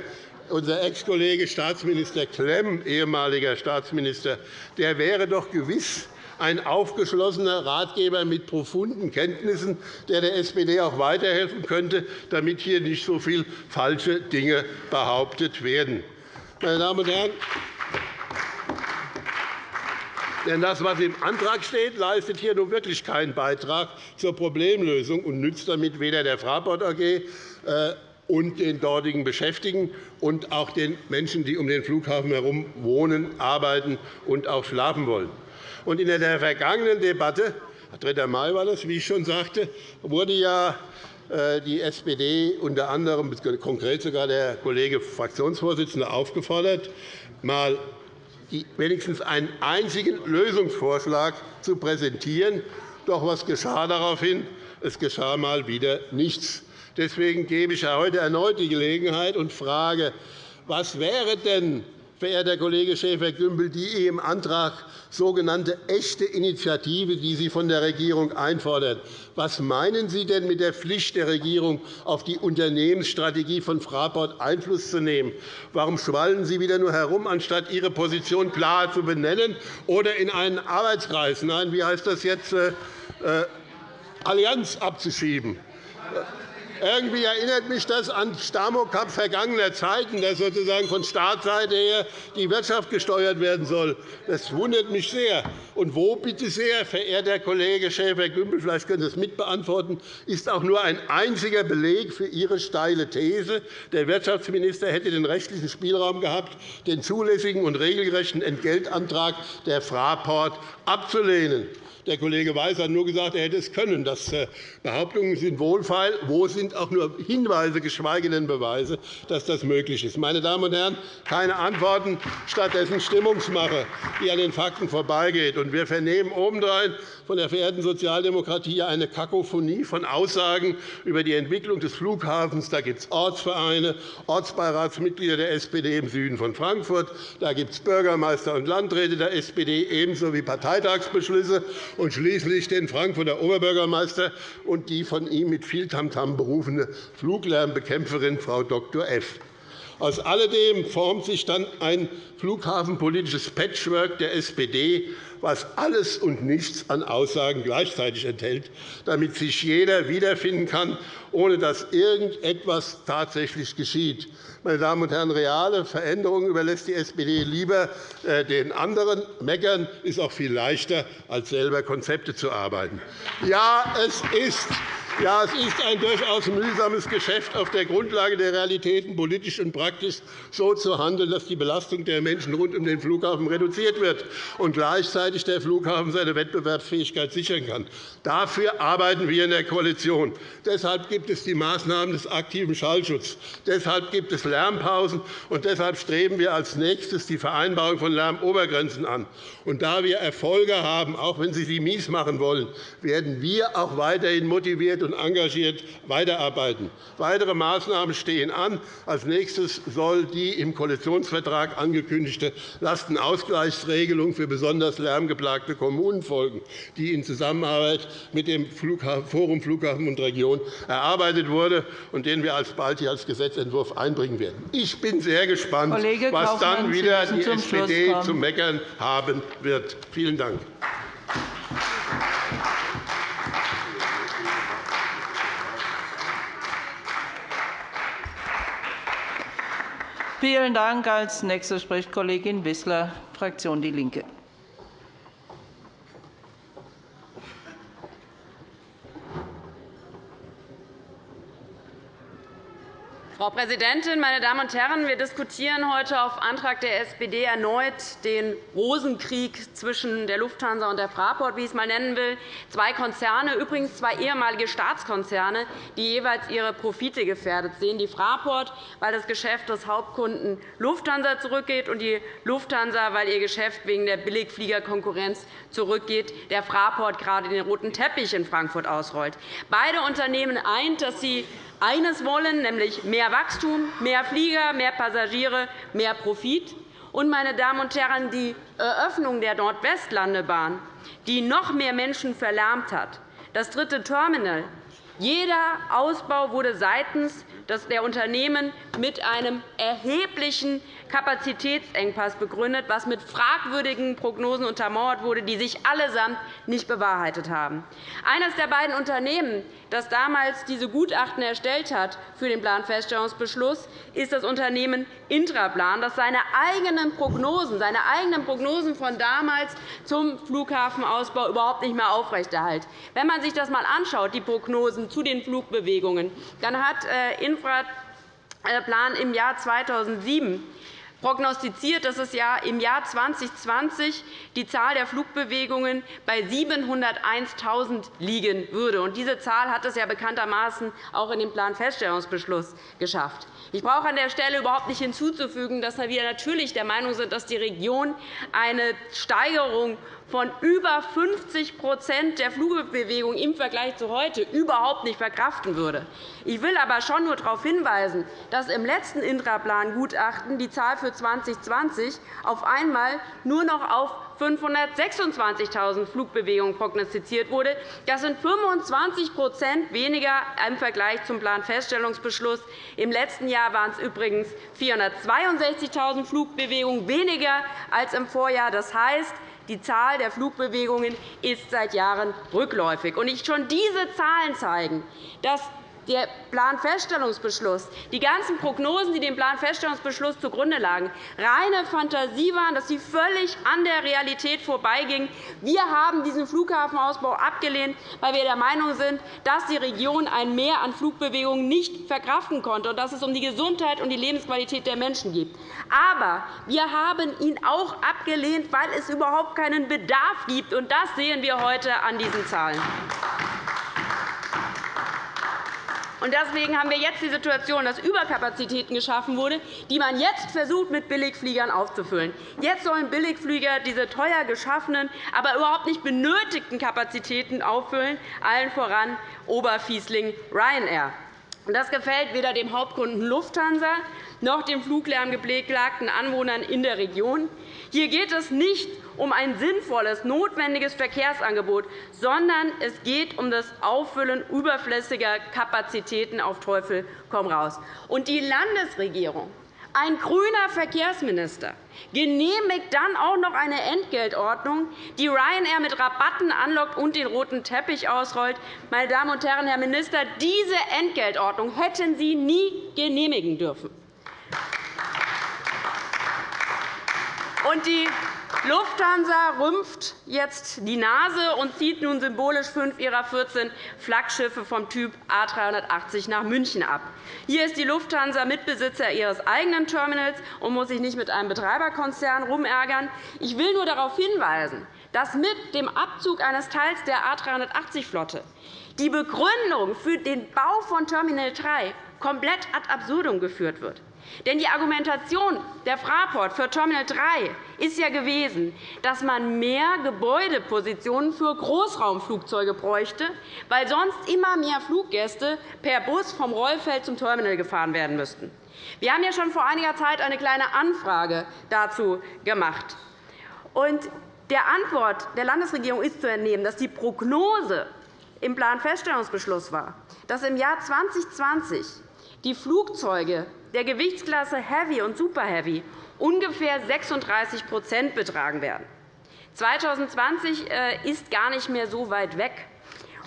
unser Ex-Kollege Staatsminister Klemm, ehemaliger Staatsminister, der wäre doch gewiss ein aufgeschlossener Ratgeber mit profunden Kenntnissen, der der SPD auch weiterhelfen könnte, damit hier nicht so viele falsche Dinge behauptet werden. Meine Damen und Herren, denn das, was im Antrag steht, leistet hier nun wirklich keinen Beitrag zur Problemlösung und nützt damit weder der Fraport AG äh, und den dortigen Beschäftigten und auch den Menschen, die um den Flughafen herum wohnen, arbeiten und auch schlafen wollen. In der vergangenen Debatte, 3. Mai war das, wie ich schon sagte, wurde ja äh, die SPD unter anderem, konkret sogar der Kollege Fraktionsvorsitzende, aufgefordert, mal wenigstens einen einzigen Lösungsvorschlag zu präsentieren. Doch was geschah daraufhin? Es geschah einmal wieder nichts. Deswegen gebe ich heute erneut die Gelegenheit und frage, was wäre denn verehrter Kollege Schäfer-Gümbel, die im Antrag sogenannte echte Initiative, die Sie von der Regierung einfordern. Was meinen Sie denn mit der Pflicht der Regierung, auf die Unternehmensstrategie von Fraport Einfluss zu nehmen? Warum schwallen Sie wieder nur herum, anstatt Ihre Position klar zu benennen oder in einen Arbeitskreis, nein, wie heißt das jetzt, äh, äh Allianz abzuschieben? Irgendwie erinnert mich das an Stamokap vergangener Zeiten, dass sozusagen von Staatsseite her die Wirtschaft gesteuert werden soll. Das wundert mich sehr. Und wo, bitte sehr, verehrter Kollege Schäfer-Gümbel, vielleicht können Sie es mitbeantworten, ist auch nur ein einziger Beleg für Ihre steile These, der Wirtschaftsminister hätte den rechtlichen Spielraum gehabt, den zulässigen und regelgerechten Entgeltantrag der Fraport abzulehnen. Der Kollege Weiß hat nur gesagt, er hätte es können. Das äh, Behauptungen sind wohlfeil. Wo sind sind auch nur Hinweise, geschweige denn Beweise, dass das möglich ist. Meine Damen und Herren, keine Antworten, stattdessen Stimmungsmache, die an den Fakten vorbeigeht. Wir vernehmen obendrein von der verehrten Sozialdemokratie eine Kakophonie von Aussagen über die Entwicklung des Flughafens. Da gibt es Ortsvereine, Ortsbeiratsmitglieder der SPD im Süden von Frankfurt. Da gibt es Bürgermeister und Landräte der SPD, ebenso wie Parteitagsbeschlüsse und schließlich den Frankfurter Oberbürgermeister und die von ihm mit viel Tamtam berufene Fluglärmbekämpferin Frau Dr. F. Aus alledem formt sich dann ein flughafenpolitisches Patchwork der SPD, was alles und nichts an Aussagen gleichzeitig enthält, damit sich jeder wiederfinden kann, ohne dass irgendetwas tatsächlich geschieht. Meine Damen und Herren, reale Veränderungen überlässt die SPD lieber äh, den anderen. Meckern ist auch viel leichter, als selber Konzepte zu arbeiten. Ja, es ist ja, es ist ein durchaus mühsames Geschäft, auf der Grundlage der Realitäten politisch und praktisch so zu handeln, dass die Belastung der Menschen rund um den Flughafen reduziert wird und gleichzeitig der Flughafen seine Wettbewerbsfähigkeit sichern kann. Dafür arbeiten wir in der Koalition. Deshalb gibt es die Maßnahmen des aktiven Schallschutzes. Deshalb gibt es Lärmpausen, und deshalb streben wir als nächstes die Vereinbarung von Lärmobergrenzen an. Und da wir Erfolge haben, auch wenn Sie sie mies machen wollen, werden wir auch weiterhin motiviert und engagiert weiterarbeiten. Weitere Maßnahmen stehen an. Als nächstes soll die im Koalitionsvertrag angekündigte Lastenausgleichsregelung für besonders lärmgeplagte Kommunen folgen, die in Zusammenarbeit mit dem Forum Flughafen und Region erarbeitet wurde und den wir alsbald hier als Gesetzentwurf einbringen werden. Ich bin sehr gespannt, Kollege was Kaufmann, dann wieder die SPD zu meckern haben wird. Vielen Dank. Vielen Dank. Als nächste spricht Kollegin Wissler, Fraktion DIE LINKE. Frau Präsidentin, meine Damen und Herren! Wir diskutieren heute auf Antrag der SPD erneut den Rosenkrieg zwischen der Lufthansa und der Fraport, wie ich es einmal nennen will. Zwei Konzerne, übrigens zwei ehemalige Staatskonzerne, die jeweils ihre Profite gefährdet sehen. Die Fraport, weil das Geschäft des Hauptkunden Lufthansa zurückgeht, und die Lufthansa, weil ihr Geschäft wegen der Billigfliegerkonkurrenz zurückgeht. Der Fraport gerade den roten Teppich in Frankfurt ausrollt. Beide Unternehmen eint, dass sie eines wollen, nämlich mehr Wachstum, mehr Flieger, mehr Passagiere, mehr Profit. Und, meine Damen und Herren, die Eröffnung der Nordwestlandebahn, die noch mehr Menschen verlärmt hat, das dritte Terminal, jeder Ausbau wurde seitens der Unternehmen mit einem erheblichen Kapazitätsengpass begründet, was mit fragwürdigen Prognosen untermauert wurde, die sich allesamt nicht bewahrheitet haben. Eines der beiden Unternehmen, das damals diese Gutachten erstellt hat für den Planfeststellungsbeschluss, ist das Unternehmen Intraplan, das seine eigenen Prognosen, seine eigenen Prognosen von damals zum Flughafenausbau überhaupt nicht mehr aufrechterhält. Wenn man sich das einmal anschaut, die Prognosen zu den Flugbewegungen, dann hat äh, Infraplan im Jahr 2007 prognostiziert, dass es im Jahr 2020 die Zahl der Flugbewegungen bei 701.000 liegen würde. Diese Zahl hat es ja bekanntermaßen auch in dem Planfeststellungsbeschluss geschafft. Ich brauche an der Stelle überhaupt nicht hinzuzufügen, dass wir natürlich der Meinung sind, dass die Region eine Steigerung von über 50% der Flugbewegung im Vergleich zu heute überhaupt nicht verkraften würde. Ich will aber schon nur darauf hinweisen, dass im letzten Intraplan-Gutachten die Zahl für 2020 auf einmal nur noch auf 526.000 Flugbewegungen prognostiziert wurde. Das sind 25% weniger im Vergleich zum Planfeststellungsbeschluss. Im letzten Jahr waren es übrigens 462.000 Flugbewegungen weniger als im Vorjahr. Das heißt, die Zahl der Flugbewegungen ist seit Jahren rückläufig. schon diese Zahlen zeigen, dass der Planfeststellungsbeschluss, die ganzen Prognosen, die dem Planfeststellungsbeschluss zugrunde lagen, reine Fantasie waren, dass sie völlig an der Realität vorbeigingen. Wir haben diesen Flughafenausbau abgelehnt, weil wir der Meinung sind, dass die Region ein Mehr an Flugbewegungen nicht verkraften konnte und dass es um die Gesundheit und die Lebensqualität der Menschen geht. Aber wir haben ihn auch abgelehnt, weil es überhaupt keinen Bedarf gibt. Und das sehen wir heute an diesen Zahlen. Deswegen haben wir jetzt die Situation, dass Überkapazitäten geschaffen wurden, die man jetzt versucht, mit Billigfliegern aufzufüllen. Jetzt sollen Billigflieger diese teuer geschaffenen, aber überhaupt nicht benötigten Kapazitäten auffüllen, allen voran Oberfiesling Ryanair. Das gefällt weder dem Hauptkunden Lufthansa noch den fluglärmgeplagten Anwohnern in der Region. Hier geht es nicht um ein sinnvolles, notwendiges Verkehrsangebot, sondern es geht um das Auffüllen überflüssiger Kapazitäten auf Teufel komm raus. Und die Landesregierung ein grüner Verkehrsminister genehmigt dann auch noch eine Entgeltordnung, die Ryanair mit Rabatten anlockt und den roten Teppich ausrollt. Meine Damen und Herren, Herr Minister, diese Entgeltordnung hätten Sie nie genehmigen dürfen. Und die Lufthansa rümpft jetzt die Nase und zieht nun symbolisch fünf ihrer 14 Flaggschiffe vom Typ A380 nach München ab. Hier ist die Lufthansa Mitbesitzer ihres eigenen Terminals und muss sich nicht mit einem Betreiberkonzern rumärgern. Ich will nur darauf hinweisen, dass mit dem Abzug eines Teils der A380-Flotte die Begründung für den Bau von Terminal 3 komplett ad absurdum geführt wird. Denn die Argumentation der Fraport für Terminal 3 ist ja gewesen, dass man mehr Gebäudepositionen für Großraumflugzeuge bräuchte, weil sonst immer mehr Fluggäste per Bus vom Rollfeld zum Terminal gefahren werden müssten. Wir haben ja schon vor einiger Zeit eine kleine Anfrage dazu gemacht. Und der Antwort der Landesregierung ist zu entnehmen, dass die Prognose im Planfeststellungsbeschluss war, dass im Jahr 2020 die Flugzeuge der Gewichtsklasse Heavy und Super Heavy ungefähr 36% betragen werden. 2020 äh, ist gar nicht mehr so weit weg.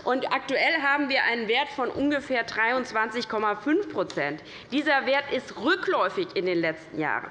Und aktuell haben wir einen Wert von ungefähr 23,5% Dieser Wert ist rückläufig in den letzten Jahren.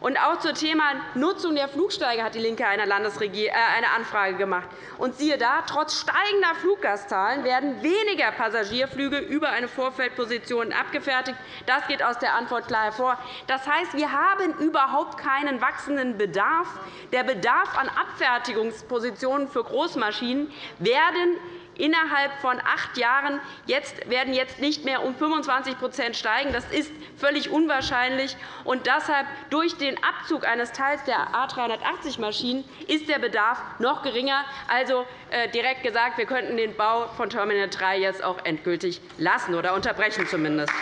Und auch zum Thema Nutzung der Flugsteige hat DIE LINKE eine, äh, Anfrage gemacht. Und siehe da, trotz steigender Fluggastzahlen werden weniger Passagierflüge über eine Vorfeldposition abgefertigt. Das geht aus der Antwort klar hervor. Das heißt, wir haben überhaupt keinen wachsenden Bedarf. Der Bedarf an Abfertigungspositionen für Großmaschinen werden innerhalb von acht Jahren jetzt werden jetzt nicht mehr um 25% steigen. Das ist völlig unwahrscheinlich. Und deshalb durch den Abzug eines Teils der A380-Maschinen ist der Bedarf noch geringer. Also äh, direkt gesagt, wir könnten den Bau von Terminal 3 jetzt auch endgültig lassen oder unterbrechen zumindest.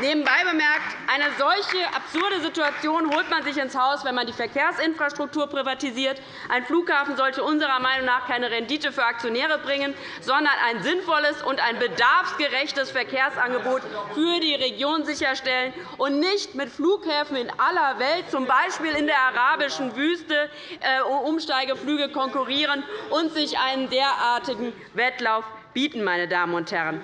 Nebenbei bemerkt, eine solche absurde Situation holt man sich ins Haus, wenn man die Verkehrsinfrastruktur privatisiert. Ein Flughafen sollte unserer Meinung nach keine Rendite für Aktionäre bringen, sondern ein sinnvolles und ein bedarfsgerechtes Verkehrsangebot für die Region sicherstellen und nicht mit Flughäfen in aller Welt, z. B. in der arabischen Wüste, äh, Umsteigeflüge konkurrieren und sich einen derartigen Wettlauf bieten. Meine Damen und Herren.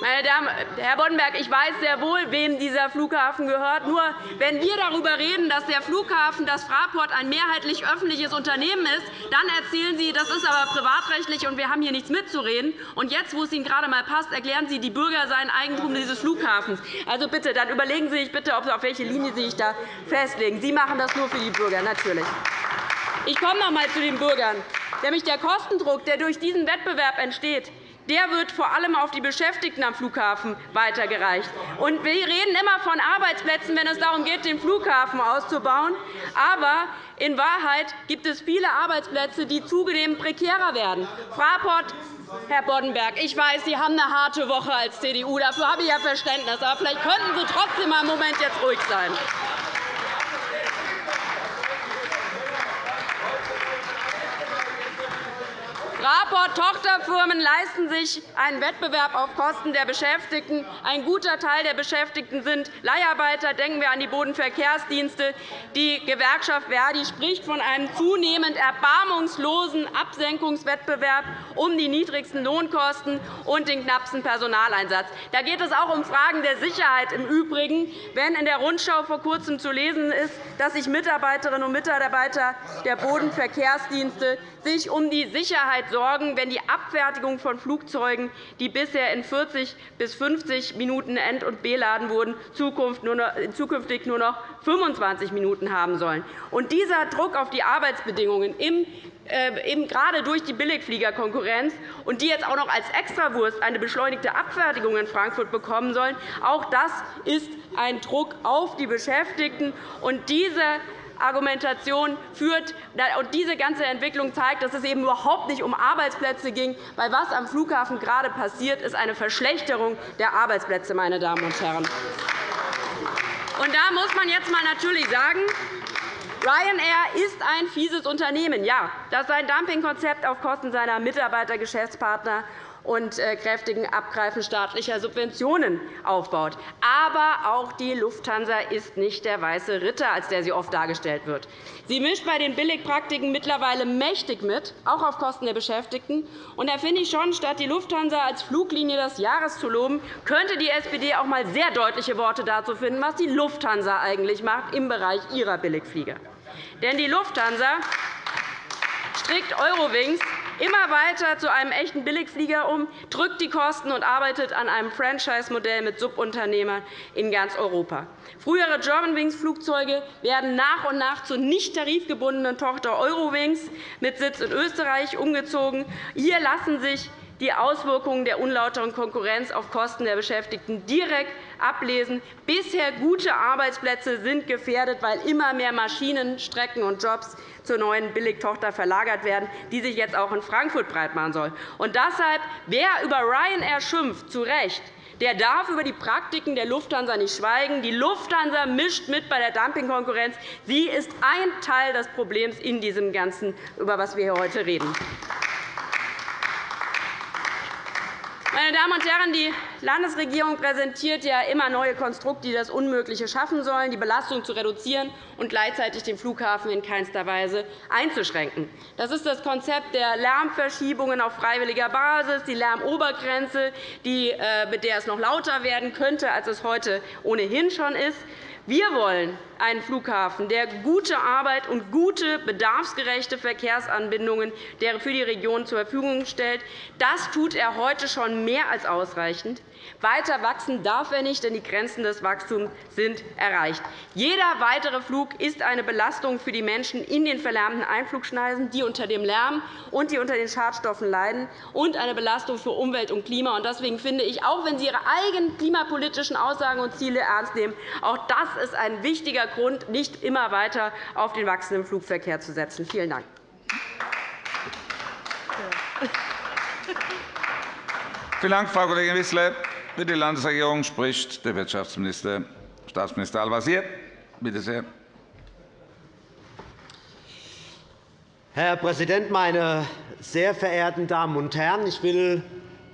Meine Damen, Herr Boddenberg, ich weiß sehr wohl, wem dieser Flughafen gehört. Nur wenn wir darüber reden, dass der Flughafen, das Fraport, ein mehrheitlich öffentliches Unternehmen ist, dann erzählen Sie, das ist aber privatrechtlich und wir haben hier nichts mitzureden. Und jetzt, wo es Ihnen gerade einmal passt, erklären Sie, die Bürger seien Eigentum dieses Flughafens. Also bitte, dann überlegen Sie sich bitte, auf welche Linie Sie sich da festlegen. Sie machen das nur für die Bürger, natürlich. Ich komme noch einmal zu den Bürgern. Nämlich der Kostendruck, der durch diesen Wettbewerb entsteht, der wird vor allem auf die Beschäftigten am Flughafen weitergereicht. Und wir reden immer von Arbeitsplätzen, wenn es darum geht, den Flughafen auszubauen. Aber in Wahrheit gibt es viele Arbeitsplätze, die zunehmend prekärer werden. Fraport Herr Boddenberg, ich weiß, Sie haben eine harte Woche als CDU. Dafür habe ich ja Verständnis. Aber vielleicht könnten Sie trotzdem einen Moment jetzt ruhig sein. Fraport-Tochterfirmen leisten sich einen Wettbewerb auf Kosten der Beschäftigten. Ein guter Teil der Beschäftigten sind Leiharbeiter. Denken wir an die Bodenverkehrsdienste. Die Gewerkschaft Verdi spricht von einem zunehmend erbarmungslosen Absenkungswettbewerb um die niedrigsten Lohnkosten und den knappsten Personaleinsatz. Da geht es auch um Fragen der Sicherheit im Übrigen, wenn in der Rundschau vor Kurzem zu lesen ist, dass sich Mitarbeiterinnen und Mitarbeiter der Bodenverkehrsdienste sich um die Sicherheit sorgen, wenn die Abfertigung von Flugzeugen, die bisher in 40 bis 50 Minuten end- und beladen wurden, zukünftig nur noch 25 Minuten haben sollen. Und dieser Druck auf die Arbeitsbedingungen im äh, eben gerade durch die Billigfliegerkonkurrenz und die jetzt auch noch als Extrawurst eine beschleunigte Abfertigung in Frankfurt bekommen sollen. Auch das ist ein Druck auf die Beschäftigten. Und diese Argumentation führt und diese ganze Entwicklung zeigt, dass es eben überhaupt nicht um Arbeitsplätze ging, weil was am Flughafen gerade passiert, ist eine Verschlechterung der Arbeitsplätze, meine Damen und Herren. Und da muss man jetzt mal natürlich sagen, Ryanair ist ein fieses Unternehmen, ja, das sein Dumpingkonzept auf Kosten seiner Mitarbeiter, Geschäftspartner und äh, kräftigen Abgreifen staatlicher Subventionen aufbaut. Aber auch die Lufthansa ist nicht der weiße Ritter, als der sie oft dargestellt wird. Sie mischt bei den Billigpraktiken mittlerweile mächtig mit, auch auf Kosten der Beschäftigten. Und da finde ich schon, statt die Lufthansa als Fluglinie des Jahres zu loben, könnte die SPD auch einmal sehr deutliche Worte dazu finden, was die Lufthansa eigentlich macht im Bereich ihrer Billigflieger. Denn die Lufthansa strickt Eurowings immer weiter zu einem echten Billigflieger um, drückt die Kosten und arbeitet an einem Franchise-Modell mit Subunternehmern in ganz Europa. Frühere Germanwings-Flugzeuge werden nach und nach zur nicht tarifgebundenen Tochter Eurowings mit Sitz in Österreich umgezogen. Hier lassen sich die Auswirkungen der unlauteren Konkurrenz auf Kosten der Beschäftigten direkt ablesen. Bisher gute Arbeitsplätze sind gefährdet, weil immer mehr Maschinen, Strecken und Jobs zur neuen Billigtochter verlagert werden, die sich jetzt auch in Frankfurt breitmachen soll. Und deshalb, wer über Ryanair schimpft, zu Recht, der darf über die Praktiken der Lufthansa nicht schweigen. Die Lufthansa mischt mit bei der Dumpingkonkurrenz. Sie ist ein Teil des Problems in diesem Ganzen, über das wir hier heute reden. Meine Damen und Herren, die Landesregierung präsentiert ja immer neue Konstrukte, die das Unmögliche schaffen sollen, die Belastung zu reduzieren und gleichzeitig den Flughafen in keinster Weise einzuschränken. Das ist das Konzept der Lärmverschiebungen auf freiwilliger Basis, die Lärmobergrenze, äh, mit der es noch lauter werden könnte, als es heute ohnehin schon ist. Wir wollen einen Flughafen, der gute Arbeit und gute, bedarfsgerechte Verkehrsanbindungen für die Region zur Verfügung stellt. Das tut er heute schon mehr als ausreichend. Weiter wachsen darf er nicht, denn die Grenzen des Wachstums sind erreicht. Jeder weitere Flug ist eine Belastung für die Menschen in den verlärmten Einflugschneisen, die unter dem Lärm und die unter den Schadstoffen leiden, und eine Belastung für Umwelt und Klima. Deswegen finde ich, auch wenn Sie Ihre eigenen klimapolitischen Aussagen und Ziele ernst nehmen, auch das ist ein wichtiger Grund, nicht immer weiter auf den wachsenden Flugverkehr zu setzen. Vielen Dank. Vielen Dank, Frau Kollegin Wissler. Für die Landesregierung spricht der Wirtschaftsminister, Staatsminister Al-Wazir. Bitte sehr. Herr Präsident, meine sehr verehrten Damen und Herren! Ich will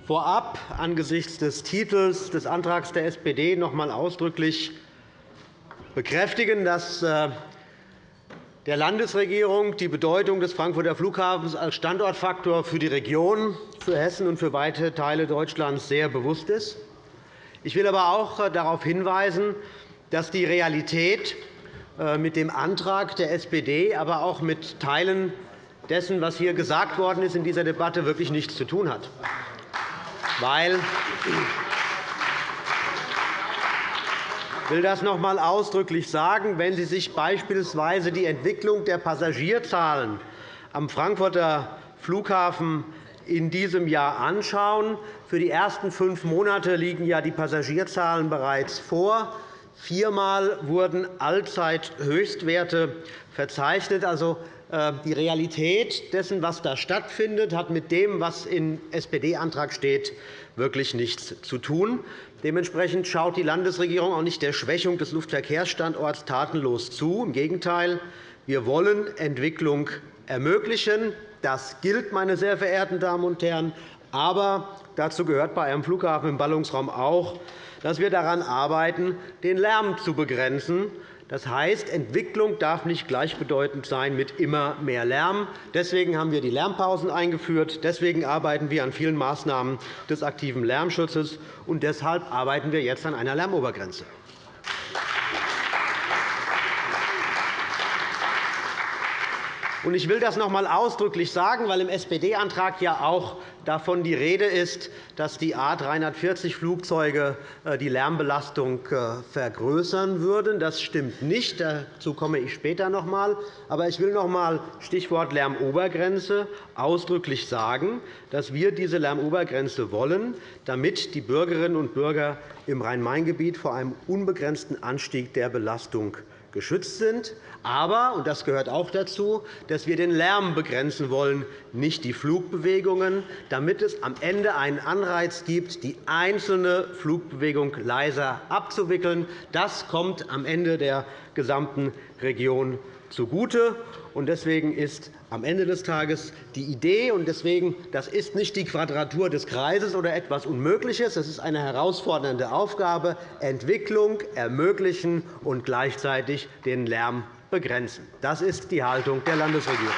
vorab angesichts des Titels des Antrags der SPD noch einmal ausdrücklich bekräftigen, dass äh, der Landesregierung die Bedeutung des Frankfurter Flughafens als Standortfaktor für die Region, für Hessen und für weite Teile Deutschlands sehr bewusst ist. Ich will aber auch äh, darauf hinweisen, dass die Realität äh, mit dem Antrag der SPD, aber auch mit Teilen dessen, was hier gesagt worden ist in dieser Debatte, wirklich nichts zu tun hat. Weil ich will das noch einmal ausdrücklich sagen. Wenn Sie sich beispielsweise die Entwicklung der Passagierzahlen am Frankfurter Flughafen in diesem Jahr anschauen. Für die ersten fünf Monate liegen ja die Passagierzahlen bereits vor. Viermal wurden Allzeithöchstwerte verzeichnet. Also, äh, die Realität dessen, was da stattfindet, hat mit dem, was im SPD-Antrag steht, wirklich nichts zu tun. Dementsprechend schaut die Landesregierung auch nicht der Schwächung des Luftverkehrsstandorts tatenlos zu. Im Gegenteil, wir wollen Entwicklung ermöglichen. Das gilt, meine sehr verehrten Damen und Herren. Aber dazu gehört bei einem Flughafen im Ballungsraum auch, dass wir daran arbeiten, den Lärm zu begrenzen. Das heißt, Entwicklung darf nicht gleichbedeutend sein mit immer mehr Lärm. Deswegen haben wir die Lärmpausen eingeführt. Deswegen arbeiten wir an vielen Maßnahmen des aktiven Lärmschutzes. Und deshalb arbeiten wir jetzt an einer Lärmobergrenze. Ich will das noch einmal ausdrücklich sagen, weil im SPD-Antrag ja auch davon die Rede ist, dass die A-340-Flugzeuge äh, die Lärmbelastung äh, vergrößern würden. Das stimmt nicht. Dazu komme ich später noch einmal. Aber ich will noch einmal Stichwort Lärmobergrenze ausdrücklich sagen, dass wir diese Lärmobergrenze wollen, damit die Bürgerinnen und Bürger im Rhein-Main-Gebiet vor einem unbegrenzten Anstieg der Belastung geschützt sind. Aber, und das gehört auch dazu, dass wir den Lärm begrenzen wollen, nicht die Flugbewegungen, damit es am Ende einen Anreiz gibt, die einzelne Flugbewegung leiser abzuwickeln. Das kommt am Ende der gesamten Region zugute. Deswegen ist am Ende des Tages die Idee, und deswegen, das ist nicht die Quadratur des Kreises oder etwas Unmögliches, das ist eine herausfordernde Aufgabe, Entwicklung ermöglichen und gleichzeitig den Lärm begrenzen. Das ist die Haltung der Landesregierung.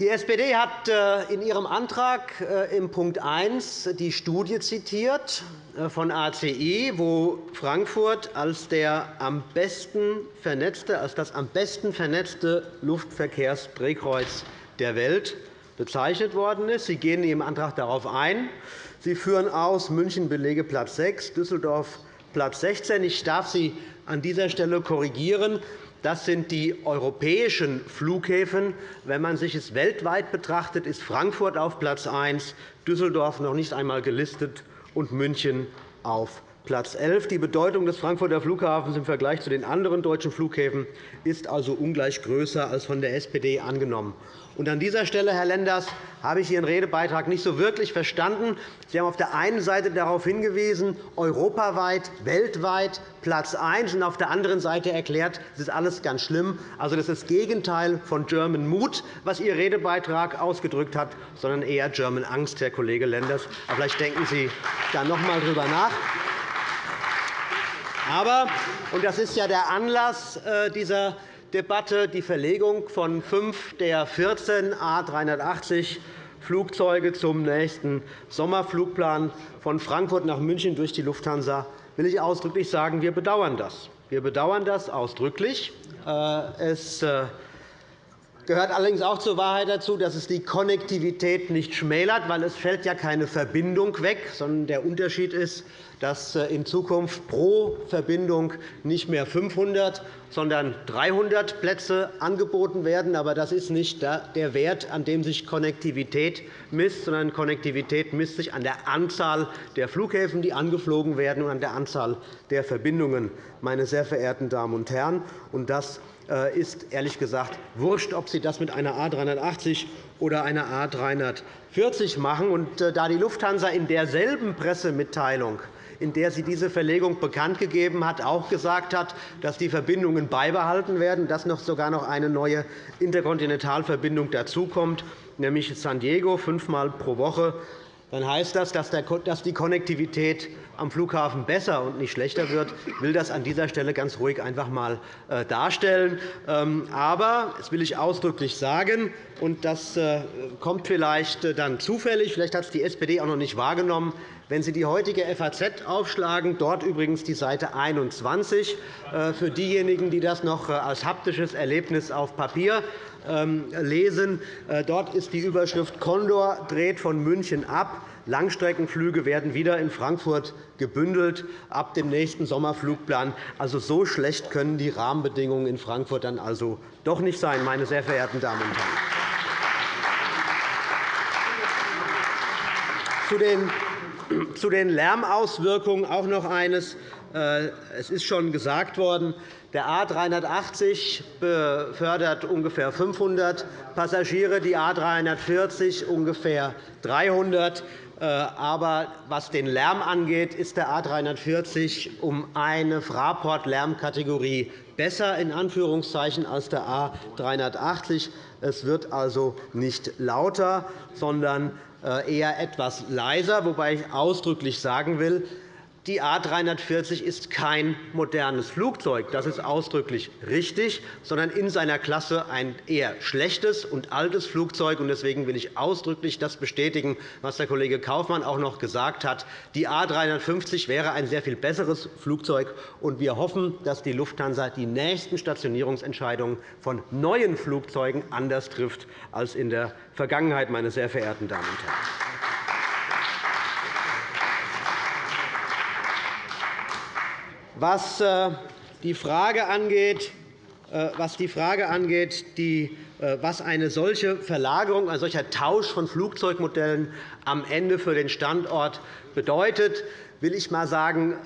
Die SPD hat äh, in ihrem Antrag äh, im Punkt 1 die Studie zitiert äh, von ACI, wo Frankfurt als, der am besten vernetzte, als das am besten vernetzte Luftverkehrsdrehkreuz der Welt bezeichnet worden ist. Sie gehen in Ihrem Antrag darauf ein. Sie führen aus, München belege Platz 6, Düsseldorf Platz 16. Ich darf Sie an dieser Stelle korrigieren. Das sind die europäischen Flughäfen. Wenn man sich es weltweit betrachtet, ist Frankfurt auf Platz 1, Düsseldorf noch nicht einmal gelistet und München auf Platz 11. Die Bedeutung des Frankfurter Flughafens im Vergleich zu den anderen deutschen Flughäfen ist also ungleich größer als von der SPD angenommen. Und an dieser Stelle, Herr Lenders, habe ich Ihren Redebeitrag nicht so wirklich verstanden. Sie haben auf der einen Seite darauf hingewiesen, europaweit, weltweit Platz 1, und auf der anderen Seite erklärt, das ist alles ganz schlimm. Also, das ist das Gegenteil von German Mut, was Ihr Redebeitrag ausgedrückt hat, sondern eher German Angst, Herr Kollege Lenders. Aber vielleicht denken Sie da noch einmal darüber nach. Aber, und das ist ja der Anlass äh, dieser Debatte die Verlegung von fünf der 14 A 380 Flugzeuge zum nächsten Sommerflugplan von Frankfurt nach München durch die Lufthansa will ich ausdrücklich sagen, wir bedauern das. Wir bedauern das ausdrücklich. Äh, es äh, gehört allerdings auch zur Wahrheit dazu, dass es die Konnektivität nicht schmälert, weil es fällt ja keine Verbindung weg, sondern der Unterschied ist, dass äh, in Zukunft pro Verbindung nicht mehr 500, sondern 300 Plätze angeboten werden. Aber das ist nicht der Wert, an dem sich Konnektivität misst, sondern Konnektivität misst sich an der Anzahl der Flughäfen, die angeflogen werden, und an der Anzahl der Verbindungen, meine sehr verehrten Damen und Herren. Das ist ehrlich gesagt wurscht, ob Sie das mit einer A 380 oder einer A 340 machen. Äh, da die Lufthansa in derselben Pressemitteilung in der sie diese Verlegung bekannt gegeben hat, auch gesagt hat, dass die Verbindungen beibehalten werden, dass noch sogar noch eine neue Interkontinentalverbindung dazukommt, nämlich San Diego fünfmal pro Woche dann heißt das, dass die Konnektivität am Flughafen besser und nicht schlechter wird. Will das an dieser Stelle ganz ruhig einfach einmal äh, darstellen. Ähm, aber, das will ich ausdrücklich sagen, und das äh, kommt vielleicht äh, dann zufällig, vielleicht hat es die SPD auch noch nicht wahrgenommen, wenn Sie die heutige FAZ aufschlagen, dort übrigens die Seite 21, für diejenigen, die das noch als haptisches Erlebnis auf Papier ähm, lesen. Dort ist die Überschrift Condor dreht von München ab. Langstreckenflüge werden wieder in Frankfurt gebündelt ab dem nächsten Sommerflugplan. Also, so schlecht können die Rahmenbedingungen in Frankfurt dann also doch nicht sein, meine sehr verehrten Damen und Herren. Zu den Lärmauswirkungen auch noch eines. Äh, es ist schon gesagt worden, der A 380 befördert ungefähr 500 Passagiere, die A 340 ungefähr 300. Äh, aber was den Lärm angeht, ist der A 340 um eine Fraport-Lärmkategorie besser in Anführungszeichen als der A 380. Es wird also nicht lauter, sondern äh, eher etwas leiser, wobei ich ausdrücklich sagen will, die A 340 ist kein modernes Flugzeug. Das ist ausdrücklich richtig, sondern in seiner Klasse ein eher schlechtes und altes Flugzeug. Deswegen will ich ausdrücklich das bestätigen, was der Kollege Kaufmann auch noch gesagt hat. Die A 350 wäre ein sehr viel besseres Flugzeug. und Wir hoffen, dass die Lufthansa die nächsten Stationierungsentscheidungen von neuen Flugzeugen anders trifft als in der Vergangenheit, meine sehr verehrten Damen und Herren. Was äh, die Frage angeht, äh, was, die Frage angeht äh, was eine solche Verlagerung, ein solcher Tausch von Flugzeugmodellen am Ende für den Standort bedeutet, will ich mal sagen,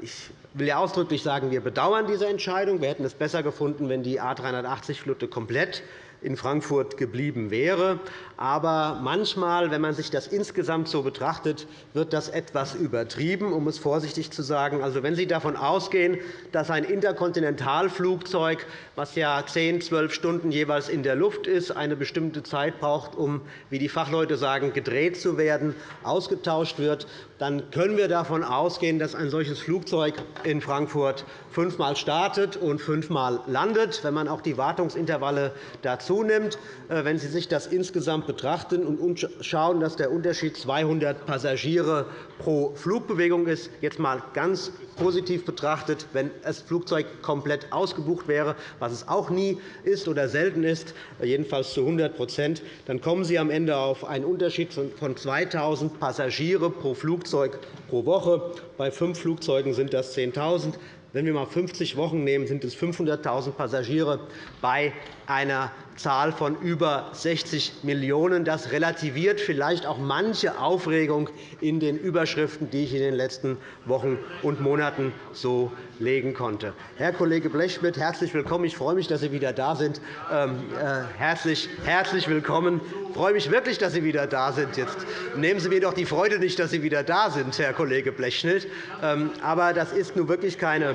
ich will ausdrücklich sagen, wir bedauern diese Entscheidung. Wir hätten es besser gefunden, wenn die A 380-Flotte komplett in Frankfurt geblieben wäre. Aber manchmal, wenn man sich das insgesamt so betrachtet, wird das etwas übertrieben, um es vorsichtig zu sagen. Also, wenn Sie davon ausgehen, dass ein Interkontinentalflugzeug, das ja 10, 12 Stunden jeweils in der Luft ist, eine bestimmte Zeit braucht, um, wie die Fachleute sagen, gedreht zu werden, ausgetauscht wird, dann können wir davon ausgehen, dass ein solches Flugzeug in Frankfurt fünfmal startet und fünfmal landet. Wenn man auch die Wartungsintervalle dazu nimmt, äh, wenn Sie sich das insgesamt betrachten und schauen, dass der Unterschied 200 Passagiere pro Flugbewegung ist, jetzt einmal ganz positiv betrachtet, wenn das Flugzeug komplett ausgebucht wäre, was es auch nie ist oder selten ist, jedenfalls zu 100% dann kommen Sie am Ende auf einen Unterschied von 2.000 Passagiere pro Flugzeug pro Woche. Bei fünf Flugzeugen sind das 10.000. Wenn wir einmal 50 Wochen nehmen, sind es 500.000 Passagiere bei einer Zahl von über 60 Millionen €. Das relativiert vielleicht auch manche Aufregung in den Überschriften, die ich in den letzten Wochen und Monaten so legen konnte. Herr Kollege Blechschmidt, herzlich willkommen. Ich freue mich, dass Sie wieder da sind. Ähm, äh, herzlich, herzlich willkommen. Ich freue mich wirklich, dass Sie wieder da sind. Jetzt nehmen Sie mir doch die Freude nicht, dass Sie wieder da sind, Herr Kollege Blechschmidt. Ähm, aber das ist nun wirklich keine,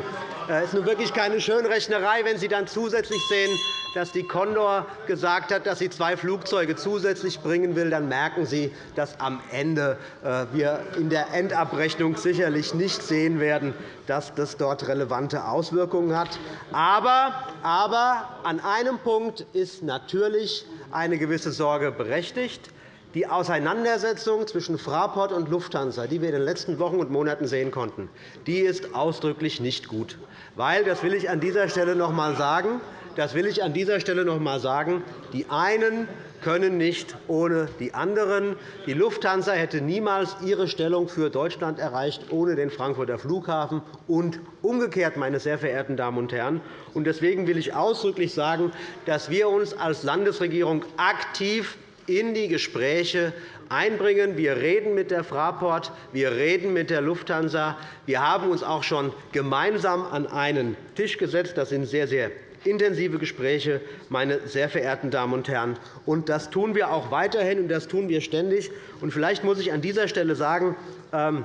äh, ist nun wirklich keine Schönrechnerei, wenn Sie dann zusätzlich sehen, dass die Condor gesagt hat, dass sie zwei Flugzeuge zusätzlich bringen will, dann merken Sie, dass am Ende äh, wir in der Endabrechnung sicherlich nicht sehen werden, dass das dort relevante Auswirkungen hat. Aber, aber an einem Punkt ist natürlich eine gewisse Sorge berechtigt. Die Auseinandersetzung zwischen Fraport und Lufthansa, die wir in den letzten Wochen und Monaten sehen konnten, die ist ausdrücklich nicht gut. Weil, das will ich an dieser Stelle noch einmal sagen, das will ich an dieser Stelle noch einmal sagen. Die einen können nicht ohne die anderen. Die Lufthansa hätte niemals ihre Stellung für Deutschland erreicht ohne den Frankfurter Flughafen und umgekehrt, meine sehr verehrten Damen und Herren. Deswegen will ich ausdrücklich sagen, dass wir uns als Landesregierung aktiv in die Gespräche einbringen. Wir reden mit der Fraport, wir reden mit der Lufthansa. Wir haben uns auch schon gemeinsam an einen Tisch gesetzt. Das sind sehr, sehr intensive Gespräche, meine sehr verehrten Damen und Herren. Und das tun wir auch weiterhin, und das tun wir ständig. Und vielleicht muss ich an dieser Stelle sagen, ähm,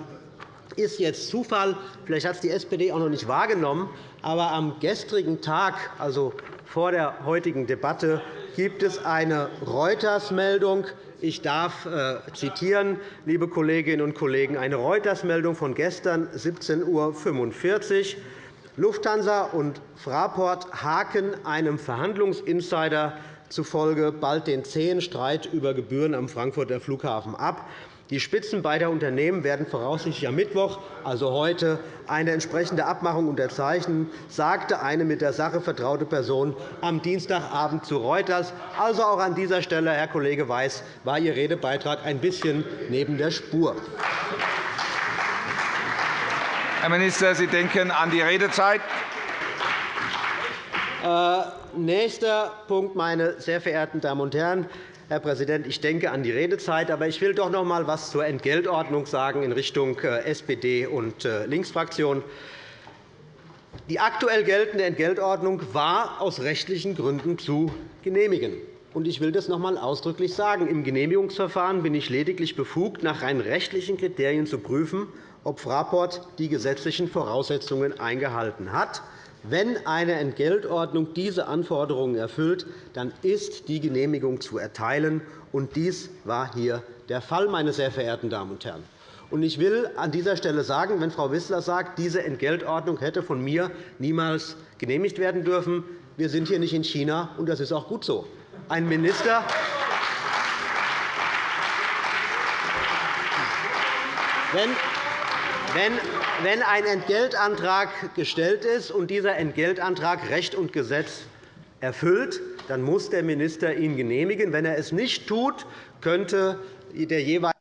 ist jetzt Zufall, vielleicht hat es die SPD auch noch nicht wahrgenommen, aber am gestrigen Tag, also vor der heutigen Debatte, gibt es eine Reuters-Meldung. Ich darf äh, zitieren, liebe Kolleginnen und Kollegen, eine Reuters-Meldung von gestern 17.45 Uhr. Lufthansa und Fraport haken einem Verhandlungsinsider zufolge bald den zähen Streit über Gebühren am Frankfurter Flughafen ab. Die Spitzen beider Unternehmen werden voraussichtlich am Mittwoch, also heute, eine entsprechende Abmachung unterzeichnen, sagte eine mit der Sache vertraute Person am Dienstagabend zu Reuters. Also auch an dieser Stelle, Herr Kollege Weiß, war Ihr Redebeitrag ein bisschen neben der Spur. Herr Minister, Sie denken an die Redezeit. Äh, nächster Punkt, meine sehr verehrten Damen und Herren. Herr Präsident, ich denke an die Redezeit, aber ich will doch noch einmal etwas zur Entgeltordnung sagen in Richtung äh, SPD und äh, Linksfraktion. Die aktuell geltende Entgeltordnung war aus rechtlichen Gründen zu genehmigen. Ich will das noch einmal ausdrücklich sagen. Im Genehmigungsverfahren bin ich lediglich befugt, nach rein rechtlichen Kriterien zu prüfen, ob Fraport die gesetzlichen Voraussetzungen eingehalten hat. Wenn eine Entgeltordnung diese Anforderungen erfüllt, dann ist die Genehmigung zu erteilen. Und dies war hier der Fall, meine sehr verehrten Damen und Herren. Ich will an dieser Stelle sagen, wenn Frau Wissler sagt, diese Entgeltordnung hätte von mir niemals genehmigt werden dürfen, wir sind hier nicht in China, und das ist auch gut so. Ein Minister, wenn, wenn, ein Entgeltantrag gestellt ist und dieser Entgeltantrag Recht und Gesetz erfüllt, dann muss der Minister ihn genehmigen. Wenn er es nicht tut, könnte der jeweilige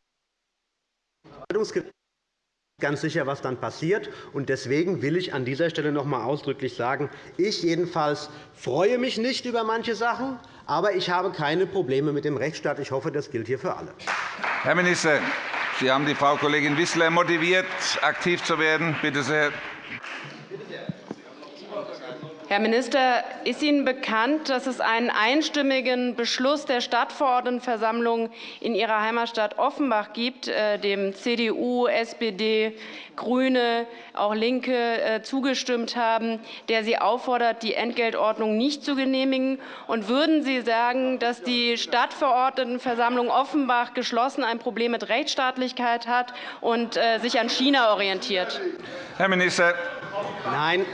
ganz sicher, was dann passiert. Deswegen will ich an dieser Stelle noch einmal ausdrücklich sagen, ich jedenfalls freue mich nicht über manche Sachen, aber ich habe keine Probleme mit dem Rechtsstaat. Ich hoffe, das gilt hier für alle. Herr Minister, Sie haben die Frau Kollegin Wissler motiviert, aktiv zu werden. Bitte sehr. Herr Minister, ist Ihnen bekannt, dass es einen einstimmigen Beschluss der Stadtverordnetenversammlung in Ihrer Heimatstadt Offenbach gibt, äh, dem CDU, SPD, GRÜNE, auch LINKE äh, zugestimmt haben, der Sie auffordert, die Entgeltordnung nicht zu genehmigen? Und würden Sie sagen, dass die Stadtverordnetenversammlung Offenbach geschlossen ein Problem mit Rechtsstaatlichkeit hat und äh, sich an China orientiert? Herr Minister. Nein,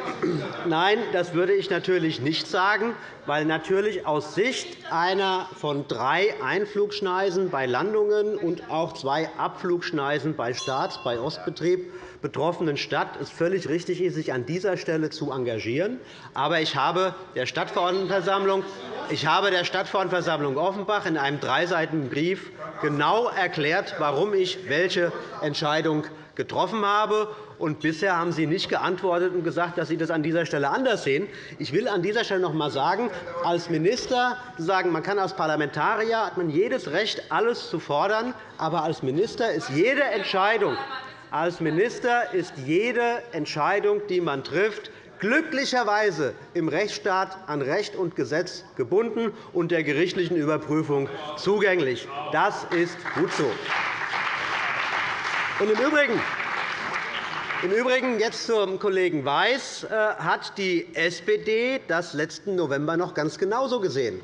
nein, das würde ich natürlich nicht sagen, weil natürlich aus Sicht einer von drei Einflugschneisen bei Landungen und auch zwei Abflugschneisen bei Staats-, bei Ostbetrieb betroffenen Stadt es völlig richtig ist, sich an dieser Stelle zu engagieren. Aber ich habe der Stadtverordnetenversammlung, ich habe der Stadtverordnetenversammlung Offenbach in einem dreiseitigen Brief genau erklärt, warum ich welche Entscheidung getroffen habe. Und bisher haben Sie nicht geantwortet und gesagt, dass Sie das an dieser Stelle anders sehen. Ich will an dieser Stelle noch einmal sagen, als Minister sagen, man kann als Parlamentarier hat man jedes Recht, alles zu fordern. Aber als Minister ist jede Entscheidung, als Minister ist jede Entscheidung, die man trifft, glücklicherweise im Rechtsstaat an Recht und Gesetz gebunden und der gerichtlichen Überprüfung zugänglich. Das ist gut so. Und Im Übrigen, im Übrigen jetzt zum Kollegen Weiß äh, hat die SPD das letzten November noch ganz genauso gesehen.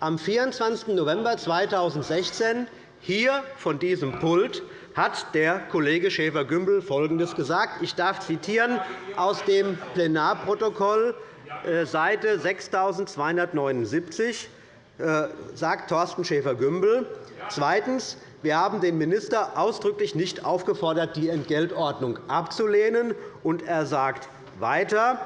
Am 24. November 2016 hier von diesem Pult hat der Kollege Schäfer-Gümbel Folgendes gesagt. Ich darf zitieren aus dem Plenarprotokoll, äh, Seite 6279 äh, sagt Thorsten Schäfer-Gümbel. Zweitens. Wir haben den Minister ausdrücklich nicht aufgefordert, die Entgeltordnung abzulehnen. Und er sagt weiter,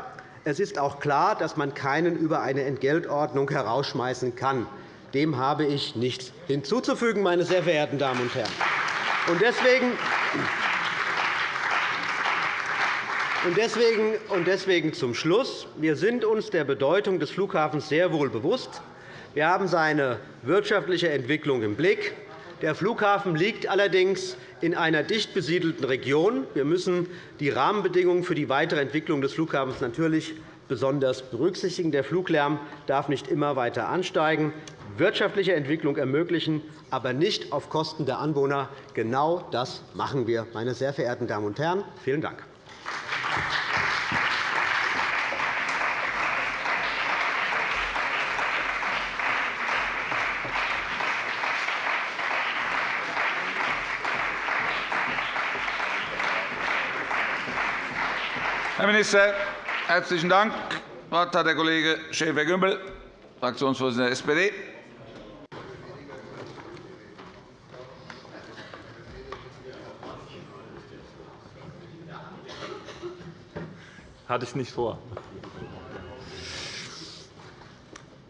es ist auch klar, dass man keinen über eine Entgeltordnung herausschmeißen kann. Dem habe ich nichts hinzuzufügen, meine sehr verehrten Damen und Herren. Und deswegen, und deswegen, und deswegen zum Schluss. Wir sind uns der Bedeutung des Flughafens sehr wohl bewusst. Wir haben seine wirtschaftliche Entwicklung im Blick. Der Flughafen liegt allerdings in einer dicht besiedelten Region. Wir müssen die Rahmenbedingungen für die weitere Entwicklung des Flughafens natürlich besonders berücksichtigen. Der Fluglärm darf nicht immer weiter ansteigen, wirtschaftliche Entwicklung ermöglichen, aber nicht auf Kosten der Anwohner. Genau das machen wir, meine sehr verehrten Damen und Herren. Vielen Dank. Herr Minister, herzlichen Dank. Das Wort hat der Kollege Schäfer-Gümbel, Fraktionsvorsitzender der SPD. Hatte ich nicht vor.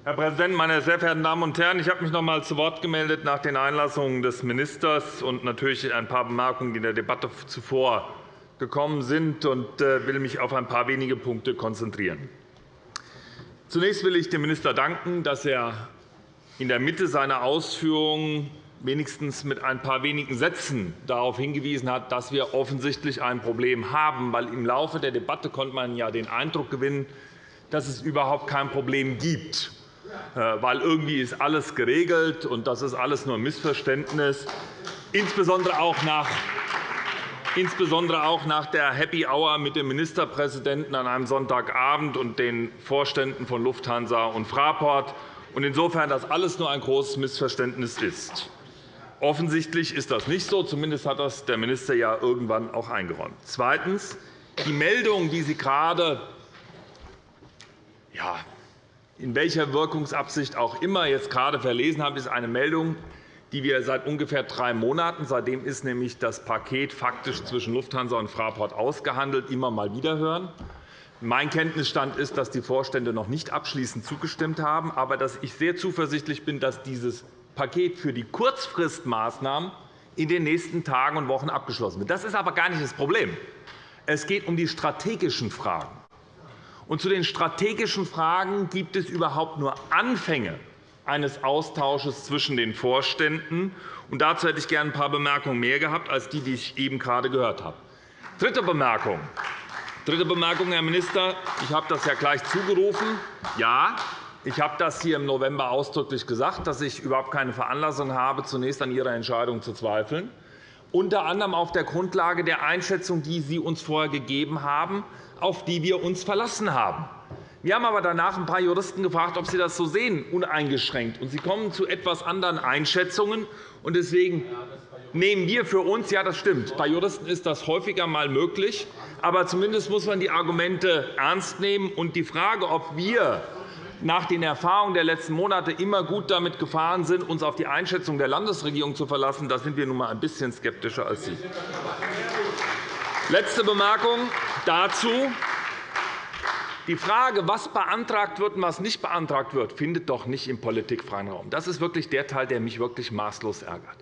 Herr Präsident, meine sehr verehrten Damen und Herren! Ich habe mich noch einmal zu Wort gemeldet nach den Einlassungen des Ministers und natürlich ein paar Bemerkungen, die in der Debatte zuvor gekommen sind, und äh, will mich auf ein paar wenige Punkte konzentrieren. Zunächst will ich dem Minister danken, dass er in der Mitte seiner Ausführungen wenigstens mit ein paar wenigen Sätzen darauf hingewiesen hat, dass wir offensichtlich ein Problem haben. Weil Im Laufe der Debatte konnte man ja den Eindruck gewinnen, dass es überhaupt kein Problem gibt, äh, weil irgendwie ist alles geregelt und das ist alles nur ein Missverständnis, insbesondere auch nach insbesondere auch nach der Happy Hour mit dem Ministerpräsidenten an einem Sonntagabend und den Vorständen von Lufthansa und Fraport. Insofern, dass alles nur ein großes Missverständnis ist. Offensichtlich ist das nicht so. Zumindest hat das der Minister ja irgendwann auch eingeräumt. Zweitens. Die Meldung, die Sie gerade ja, in welcher Wirkungsabsicht auch immer jetzt gerade verlesen haben, ist eine Meldung, die wir seit ungefähr drei Monaten, seitdem ist nämlich das Paket faktisch zwischen Lufthansa und Fraport ausgehandelt, immer mal wieder hören. Mein Kenntnisstand ist, dass die Vorstände noch nicht abschließend zugestimmt haben, aber dass ich sehr zuversichtlich bin, dass dieses Paket für die Kurzfristmaßnahmen in den nächsten Tagen und Wochen abgeschlossen wird. Das ist aber gar nicht das Problem. Es geht um die strategischen Fragen. Und zu den strategischen Fragen gibt es überhaupt nur Anfänge eines Austausches zwischen den Vorständen. Und dazu hätte ich gerne ein paar Bemerkungen mehr gehabt als die, die ich eben gerade gehört habe. Dritte Bemerkung. Dritte Bemerkung, Herr Minister. Ich habe das ja gleich zugerufen. Ja, ich habe das hier im November ausdrücklich gesagt, dass ich überhaupt keine Veranlassung habe, zunächst an Ihrer Entscheidung zu zweifeln, unter anderem auf der Grundlage der Einschätzung, die Sie uns vorher gegeben haben, auf die wir uns verlassen haben. Wir haben aber danach ein paar Juristen gefragt, ob sie das so sehen, uneingeschränkt. Und sie kommen zu etwas anderen Einschätzungen. Deswegen nehmen wir für uns, ja, das stimmt, bei Juristen ist das häufiger einmal möglich, aber zumindest muss man die Argumente ernst nehmen. Und die Frage, ob wir nach den Erfahrungen der letzten Monate immer gut damit gefahren sind, uns auf die Einschätzung der Landesregierung zu verlassen, da sind wir nun einmal ein bisschen skeptischer als Sie. Letzte Bemerkung dazu. Die Frage, was beantragt wird und was nicht beantragt wird, findet doch nicht im politikfreien Raum. Das ist wirklich der Teil, der mich wirklich maßlos ärgert.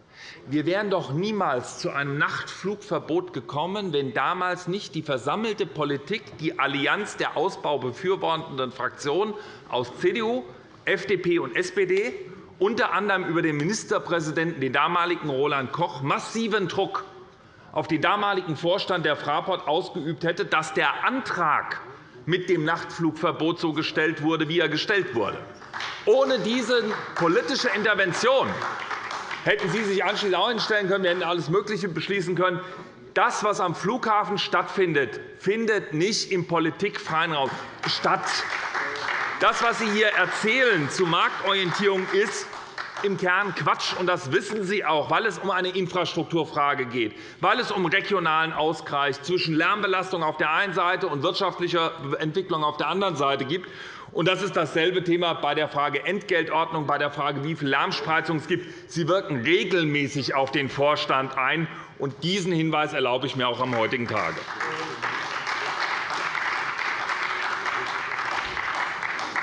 Wir wären doch niemals zu einem Nachtflugverbot gekommen, wenn damals nicht die versammelte Politik, die Allianz der ausbaubefürwortenden Fraktionen aus CDU, FDP und SPD, unter anderem über den Ministerpräsidenten, den damaligen Roland Koch, massiven Druck auf den damaligen Vorstand der Fraport ausgeübt hätte, dass der Antrag mit dem Nachtflugverbot so gestellt wurde, wie er gestellt wurde. Ohne diese politische Intervention hätten Sie sich anschließend auch hinstellen können. Wir hätten alles Mögliche beschließen können. Das, was am Flughafen stattfindet, findet nicht im politikfreien Raum statt. Das, was Sie hier erzählen zu Marktorientierung, ist im Kern Quatsch, und das wissen Sie auch, weil es um eine Infrastrukturfrage geht, weil es um regionalen Ausgleich zwischen Lärmbelastung auf der einen Seite und wirtschaftlicher Entwicklung auf der anderen Seite gibt. Das ist dasselbe Thema bei der Frage Entgeltordnung, bei der Frage, wie viel Lärmspreizung es gibt. Sie wirken regelmäßig auf den Vorstand ein. Und diesen Hinweis erlaube ich mir auch am heutigen Tage.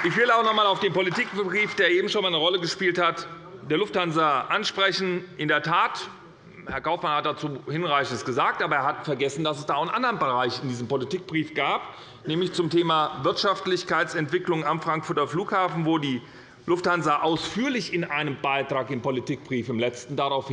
Ich will auch noch einmal auf den Politikbrief, der eben schon einmal eine Rolle gespielt hat, der Lufthansa ansprechen. In der Tat, Herr Kaufmann hat dazu Hinreichendes gesagt, aber er hat vergessen, dass es da auch einen anderen Bereich in diesem Politikbrief gab, nämlich zum Thema Wirtschaftlichkeitsentwicklung am Frankfurter Flughafen, wo die Lufthansa ausführlich in einem Beitrag im Politikbrief im letzten darauf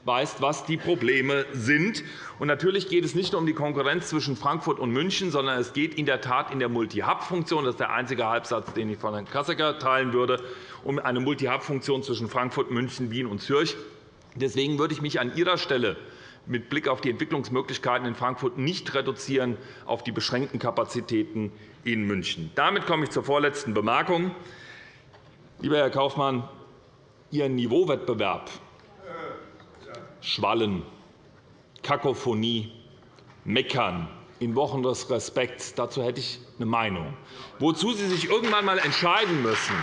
hinweist, was die Probleme sind. natürlich geht es nicht nur um die Konkurrenz zwischen Frankfurt und München, sondern es geht in der Tat in der Multi-Hub-Funktion – das ist der einzige Halbsatz, den ich von Herrn Kassecker teilen würde – um eine Multi-Hub-Funktion zwischen Frankfurt, München, Wien und Zürich. Deswegen würde ich mich an Ihrer Stelle mit Blick auf die Entwicklungsmöglichkeiten in Frankfurt nicht reduzieren auf die beschränkten Kapazitäten in München. Damit komme ich zur vorletzten Bemerkung. Lieber Herr Kaufmann, Ihr Niveauwettbewerb Schwallen, Kakophonie, Meckern in Wochen des Respekts, dazu hätte ich eine Meinung. Wozu Sie sich irgendwann einmal entscheiden müssen,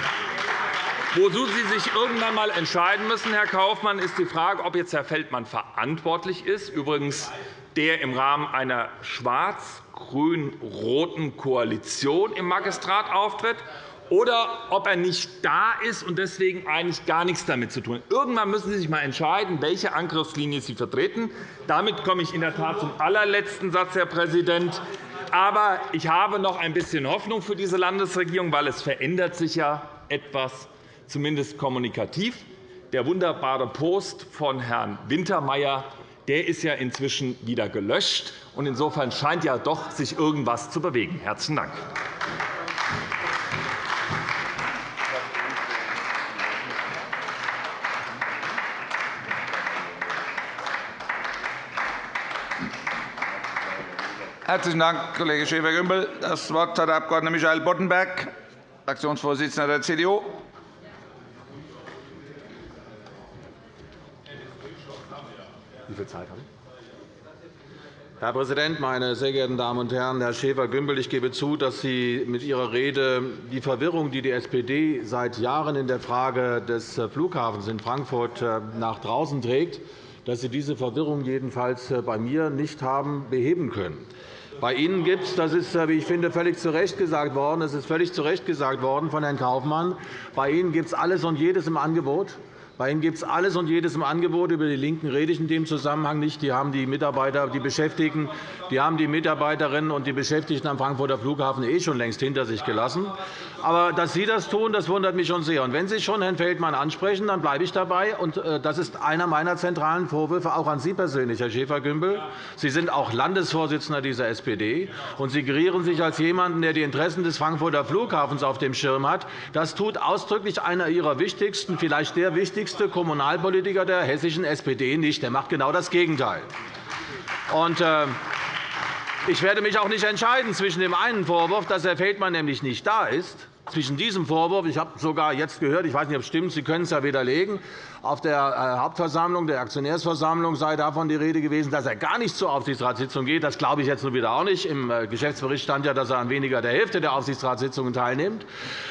Wozu Sie sich irgendwann einmal entscheiden müssen, Herr Kaufmann, ist die Frage, ob jetzt Herr Feldmann verantwortlich ist, übrigens der im Rahmen einer schwarz-grün-roten Koalition im Magistrat auftritt, oder ob er nicht da ist und deswegen eigentlich gar nichts damit zu tun hat. Irgendwann müssen Sie sich einmal entscheiden, welche Angriffslinie Sie vertreten. Damit komme ich in der Tat zum allerletzten Satz, Herr Präsident. Aber ich habe noch ein bisschen Hoffnung für diese Landesregierung, weil es verändert sich ja etwas zumindest kommunikativ. Der wunderbare Post von Herrn Wintermeyer der ist ja inzwischen wieder gelöscht. Insofern scheint ja doch sich irgendwas zu bewegen. – Herzlichen Dank. Herzlichen Dank, Kollege Schäfer-Gümbel. Das Wort hat der Abg. Michael Boddenberg, Fraktionsvorsitzender der CDU. Wie viel Zeit habe ich? Herr Präsident, meine sehr geehrten Damen und Herren! Herr Schäfer-Gümbel, ich gebe zu, dass Sie mit Ihrer Rede die Verwirrung, die die SPD seit Jahren in der Frage des Flughafens in Frankfurt äh, nach draußen trägt, dass Sie diese Verwirrung jedenfalls äh, bei mir nicht haben beheben können. Bei Ihnen gibt es, das ist, äh, wie ich finde, völlig zu Recht gesagt worden, es ist völlig zu Recht gesagt worden von Herrn Kaufmann, bei Ihnen gibt es alles und jedes im Angebot. Bei Ihnen gibt es alles und jedes im Angebot. Über die LINKEN rede ich in dem Zusammenhang nicht. Die haben die Mitarbeiter, die Beschäftigten, die haben die Mitarbeiterinnen und die Beschäftigten am Frankfurter Flughafen eh schon längst hinter sich gelassen. Aber dass Sie das tun, das wundert mich schon sehr. Und wenn Sie schon Herrn Feldmann ansprechen, dann bleibe ich dabei. Und äh, das ist einer meiner zentralen Vorwürfe auch an Sie persönlich, Herr Schäfer-Gümbel. Sie sind auch Landesvorsitzender dieser SPD, und Sie gerieren sich als jemanden, der die Interessen des Frankfurter Flughafens auf dem Schirm hat. Das tut ausdrücklich einer Ihrer wichtigsten, vielleicht der wichtigsten wichtigste Kommunalpolitiker der hessischen SPD nicht. Er macht genau das Gegenteil. Und, äh, ich werde mich auch nicht entscheiden zwischen dem einen Vorwurf, dass Herr Feldmann nämlich nicht da ist, zwischen diesem Vorwurf, ich habe sogar jetzt gehört, ich weiß nicht, ob es stimmt, Sie können es ja widerlegen, auf der äh, Hauptversammlung, der Aktionärsversammlung sei davon die Rede gewesen, dass er gar nicht zur Aufsichtsratssitzung geht. Das glaube ich jetzt nun wieder auch nicht. Im äh, Geschäftsbericht stand ja, dass er an weniger der Hälfte der Aufsichtsratssitzungen teilnimmt.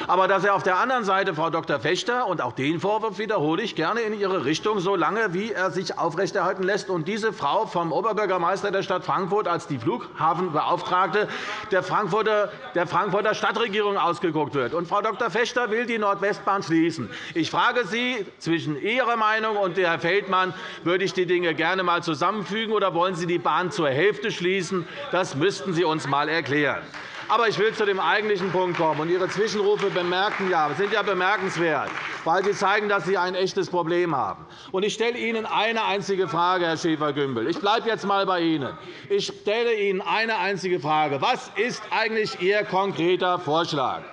Aber dass er auf der anderen Seite Frau Dr. Fechter, und auch den Vorwurf wiederhole ich gerne in Ihre Richtung, so lange wie er sich aufrechterhalten lässt, und diese Frau vom Oberbürgermeister der Stadt Frankfurt als die Flughafenbeauftragte der Frankfurter, der Frankfurter Stadtregierung ausgeguckt wird. Und Frau Dr. Fechter will die Nordwestbahn schließen. Ich frage Sie zwischen Ihrer Meinung und Herr Feldmann würde ich die Dinge gerne einmal zusammenfügen, oder wollen Sie die Bahn zur Hälfte schließen? Das müssten Sie uns einmal erklären. Aber ich will zu dem eigentlichen Punkt kommen. Ihre Zwischenrufe bemerken ja, sind ja bemerkenswert, weil sie zeigen, dass Sie ein echtes Problem haben. Ich stelle Ihnen eine einzige Frage, Herr Schäfer-Gümbel. Ich bleibe jetzt einmal bei Ihnen. Ich stelle Ihnen eine einzige Frage. Was ist eigentlich Ihr konkreter Vorschlag?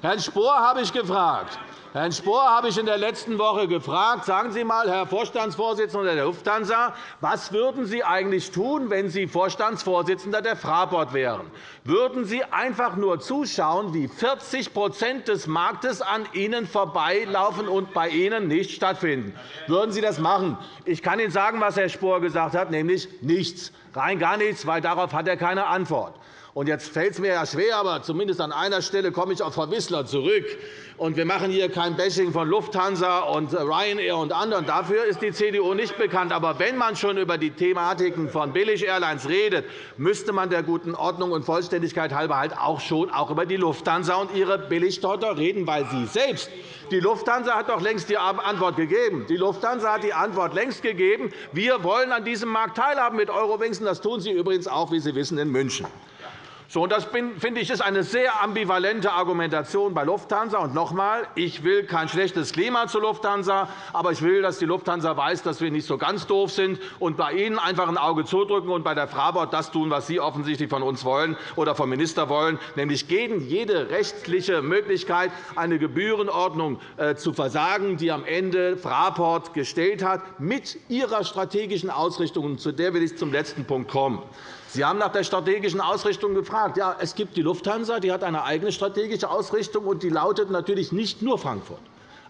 Herrn Spohr habe ich gefragt. Herrn Spohr habe ich in der letzten Woche gefragt, sagen Sie einmal, Herr Vorstandsvorsitzender der Lufthansa, was würden Sie eigentlich tun, wenn Sie Vorstandsvorsitzender der Fraport wären? Würden Sie einfach nur zuschauen, wie 40% des Marktes an Ihnen vorbeilaufen und bei Ihnen nicht stattfinden? Würden Sie das machen? Ich kann Ihnen sagen, was Herr Spohr gesagt hat, nämlich nichts. Rein gar nichts, weil darauf hat er keine Antwort. Und jetzt fällt es mir ja schwer, aber zumindest an einer Stelle komme ich auf Frau Wissler zurück. Und wir machen hier kein Bashing von Lufthansa und Ryanair und anderen. Dafür ist die CDU nicht bekannt. Aber wenn man schon über die Thematiken von Billig-Airlines redet, müsste man der guten Ordnung und Vollständigkeit halber halt auch schon auch über die Lufthansa und ihre Billigtochter reden, weil Sie selbst die Lufthansa hat doch längst die Antwort gegeben. Die Lufthansa hat die Antwort längst gegeben. Wir wollen an diesem Markt teilhaben mit Eurowings. Das tun Sie übrigens auch, wie Sie wissen, in München. So, das finde ich ist eine sehr ambivalente Argumentation bei Lufthansa. Und noch einmal, ich will kein schlechtes Klima zur Lufthansa, aber ich will, dass die Lufthansa weiß, dass wir nicht so ganz doof sind und bei Ihnen einfach ein Auge zudrücken und bei der Fraport das tun, was Sie offensichtlich von uns wollen oder vom Minister wollen, nämlich gegen jede rechtliche Möglichkeit, eine Gebührenordnung äh, zu versagen, die am Ende Fraport gestellt hat, mit ihrer strategischen Ausrichtung. Zu der will ich zum letzten Punkt kommen. Sie haben nach der strategischen Ausrichtung gefragt. Ja, es gibt die Lufthansa, die hat eine eigene strategische Ausrichtung, und die lautet natürlich nicht nur Frankfurt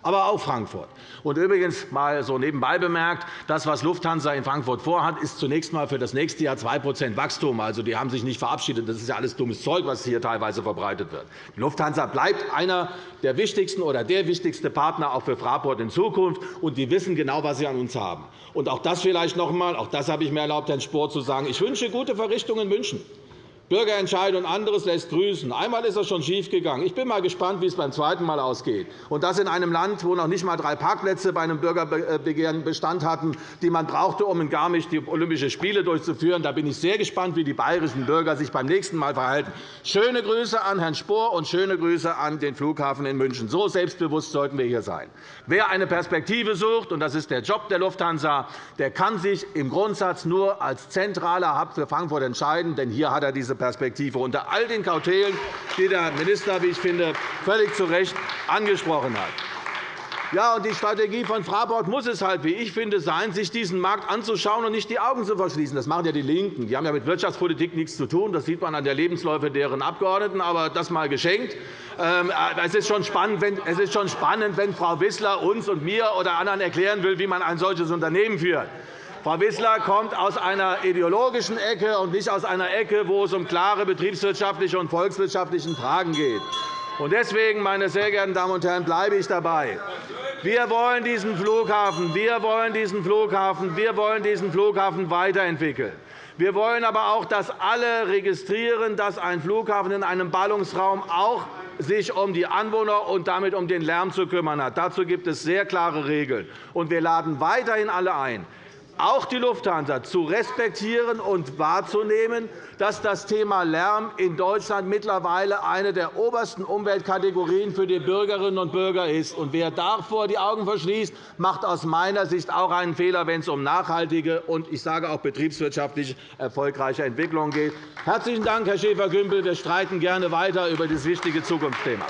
aber auch Frankfurt. Und übrigens mal so nebenbei bemerkt, das, was Lufthansa in Frankfurt vorhat, ist zunächst einmal für das nächste Jahr 2% Wachstum. Also, die haben sich nicht verabschiedet. Das ist ja alles dummes Zeug, was hier teilweise verbreitet wird. Die Lufthansa bleibt einer der wichtigsten oder der wichtigste Partner auch für Fraport in Zukunft. Und die wissen genau, was sie an uns haben. Und auch das vielleicht noch einmal. Auch das habe ich mir erlaubt, Herrn Spohr zu sagen. Ich wünsche gute Verrichtungen in München. Bürgerentscheid und anderes lässt grüßen. Einmal ist das schon schiefgegangen. Ich bin mal gespannt, wie es beim zweiten Mal ausgeht. Und das in einem Land, wo noch nicht einmal drei Parkplätze bei einem Bürgerbegehren Bestand hatten, die man brauchte, um in Garmisch die Olympischen Spiele durchzuführen. Da bin ich sehr gespannt, wie die bayerischen Bürger sich beim nächsten Mal verhalten. Schöne Grüße an Herrn Spohr und schöne Grüße an den Flughafen in München. So selbstbewusst sollten wir hier sein. Wer eine Perspektive sucht, und das ist der Job der Lufthansa, der kann sich im Grundsatz nur als zentraler Hub für Frankfurt entscheiden. Denn hier hat er diese Perspektive unter all den Kautelen, die der Minister, wie ich finde, völlig zu Recht angesprochen hat. Ja, und die Strategie von Fraport muss es halt, wie ich finde, sein, sich diesen Markt anzuschauen und nicht die Augen zu verschließen. Das machen ja die LINKEN. Die haben ja mit Wirtschaftspolitik nichts zu tun. Das sieht man an der Lebensläufe deren Abgeordneten. Aber das mal geschenkt. Ähm, es ist schon spannend, wenn, es ist schon spannend, wenn Frau Wissler uns und mir oder anderen erklären will, wie man ein solches Unternehmen führt. Frau Wissler kommt aus einer ideologischen Ecke und nicht aus einer Ecke, wo es um klare betriebswirtschaftliche und volkswirtschaftliche Fragen geht. Deswegen, meine sehr geehrten Damen und Herren, bleibe ich dabei. Wir wollen diesen Flughafen, wir wollen diesen Flughafen, wir wollen diesen Flughafen weiterentwickeln. Wir wollen aber auch, dass alle registrieren, dass ein Flughafen in einem Ballungsraum auch sich um die Anwohner und damit um den Lärm zu kümmern hat. Dazu gibt es sehr klare Regeln. wir laden weiterhin alle ein, auch die Lufthansa zu respektieren und wahrzunehmen, dass das Thema Lärm in Deutschland mittlerweile eine der obersten Umweltkategorien für die Bürgerinnen und Bürger ist. wer davor die Augen verschließt, macht aus meiner Sicht auch einen Fehler, wenn es um nachhaltige und ich sage auch betriebswirtschaftlich erfolgreiche Entwicklungen geht. Herzlichen Dank, Herr Schäfer-Gümbel. Wir streiten gerne weiter über dieses wichtige Zukunftsthema.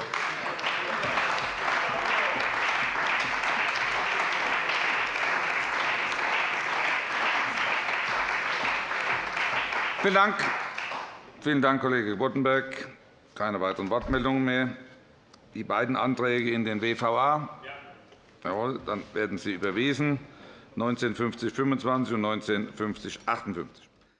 Vielen Dank. Vielen Dank, Kollege Boddenberg. Keine weiteren Wortmeldungen mehr. Die beiden Anträge in den WVA. Jawohl, dann werden sie überwiesen. 1950 25 und 1950 58.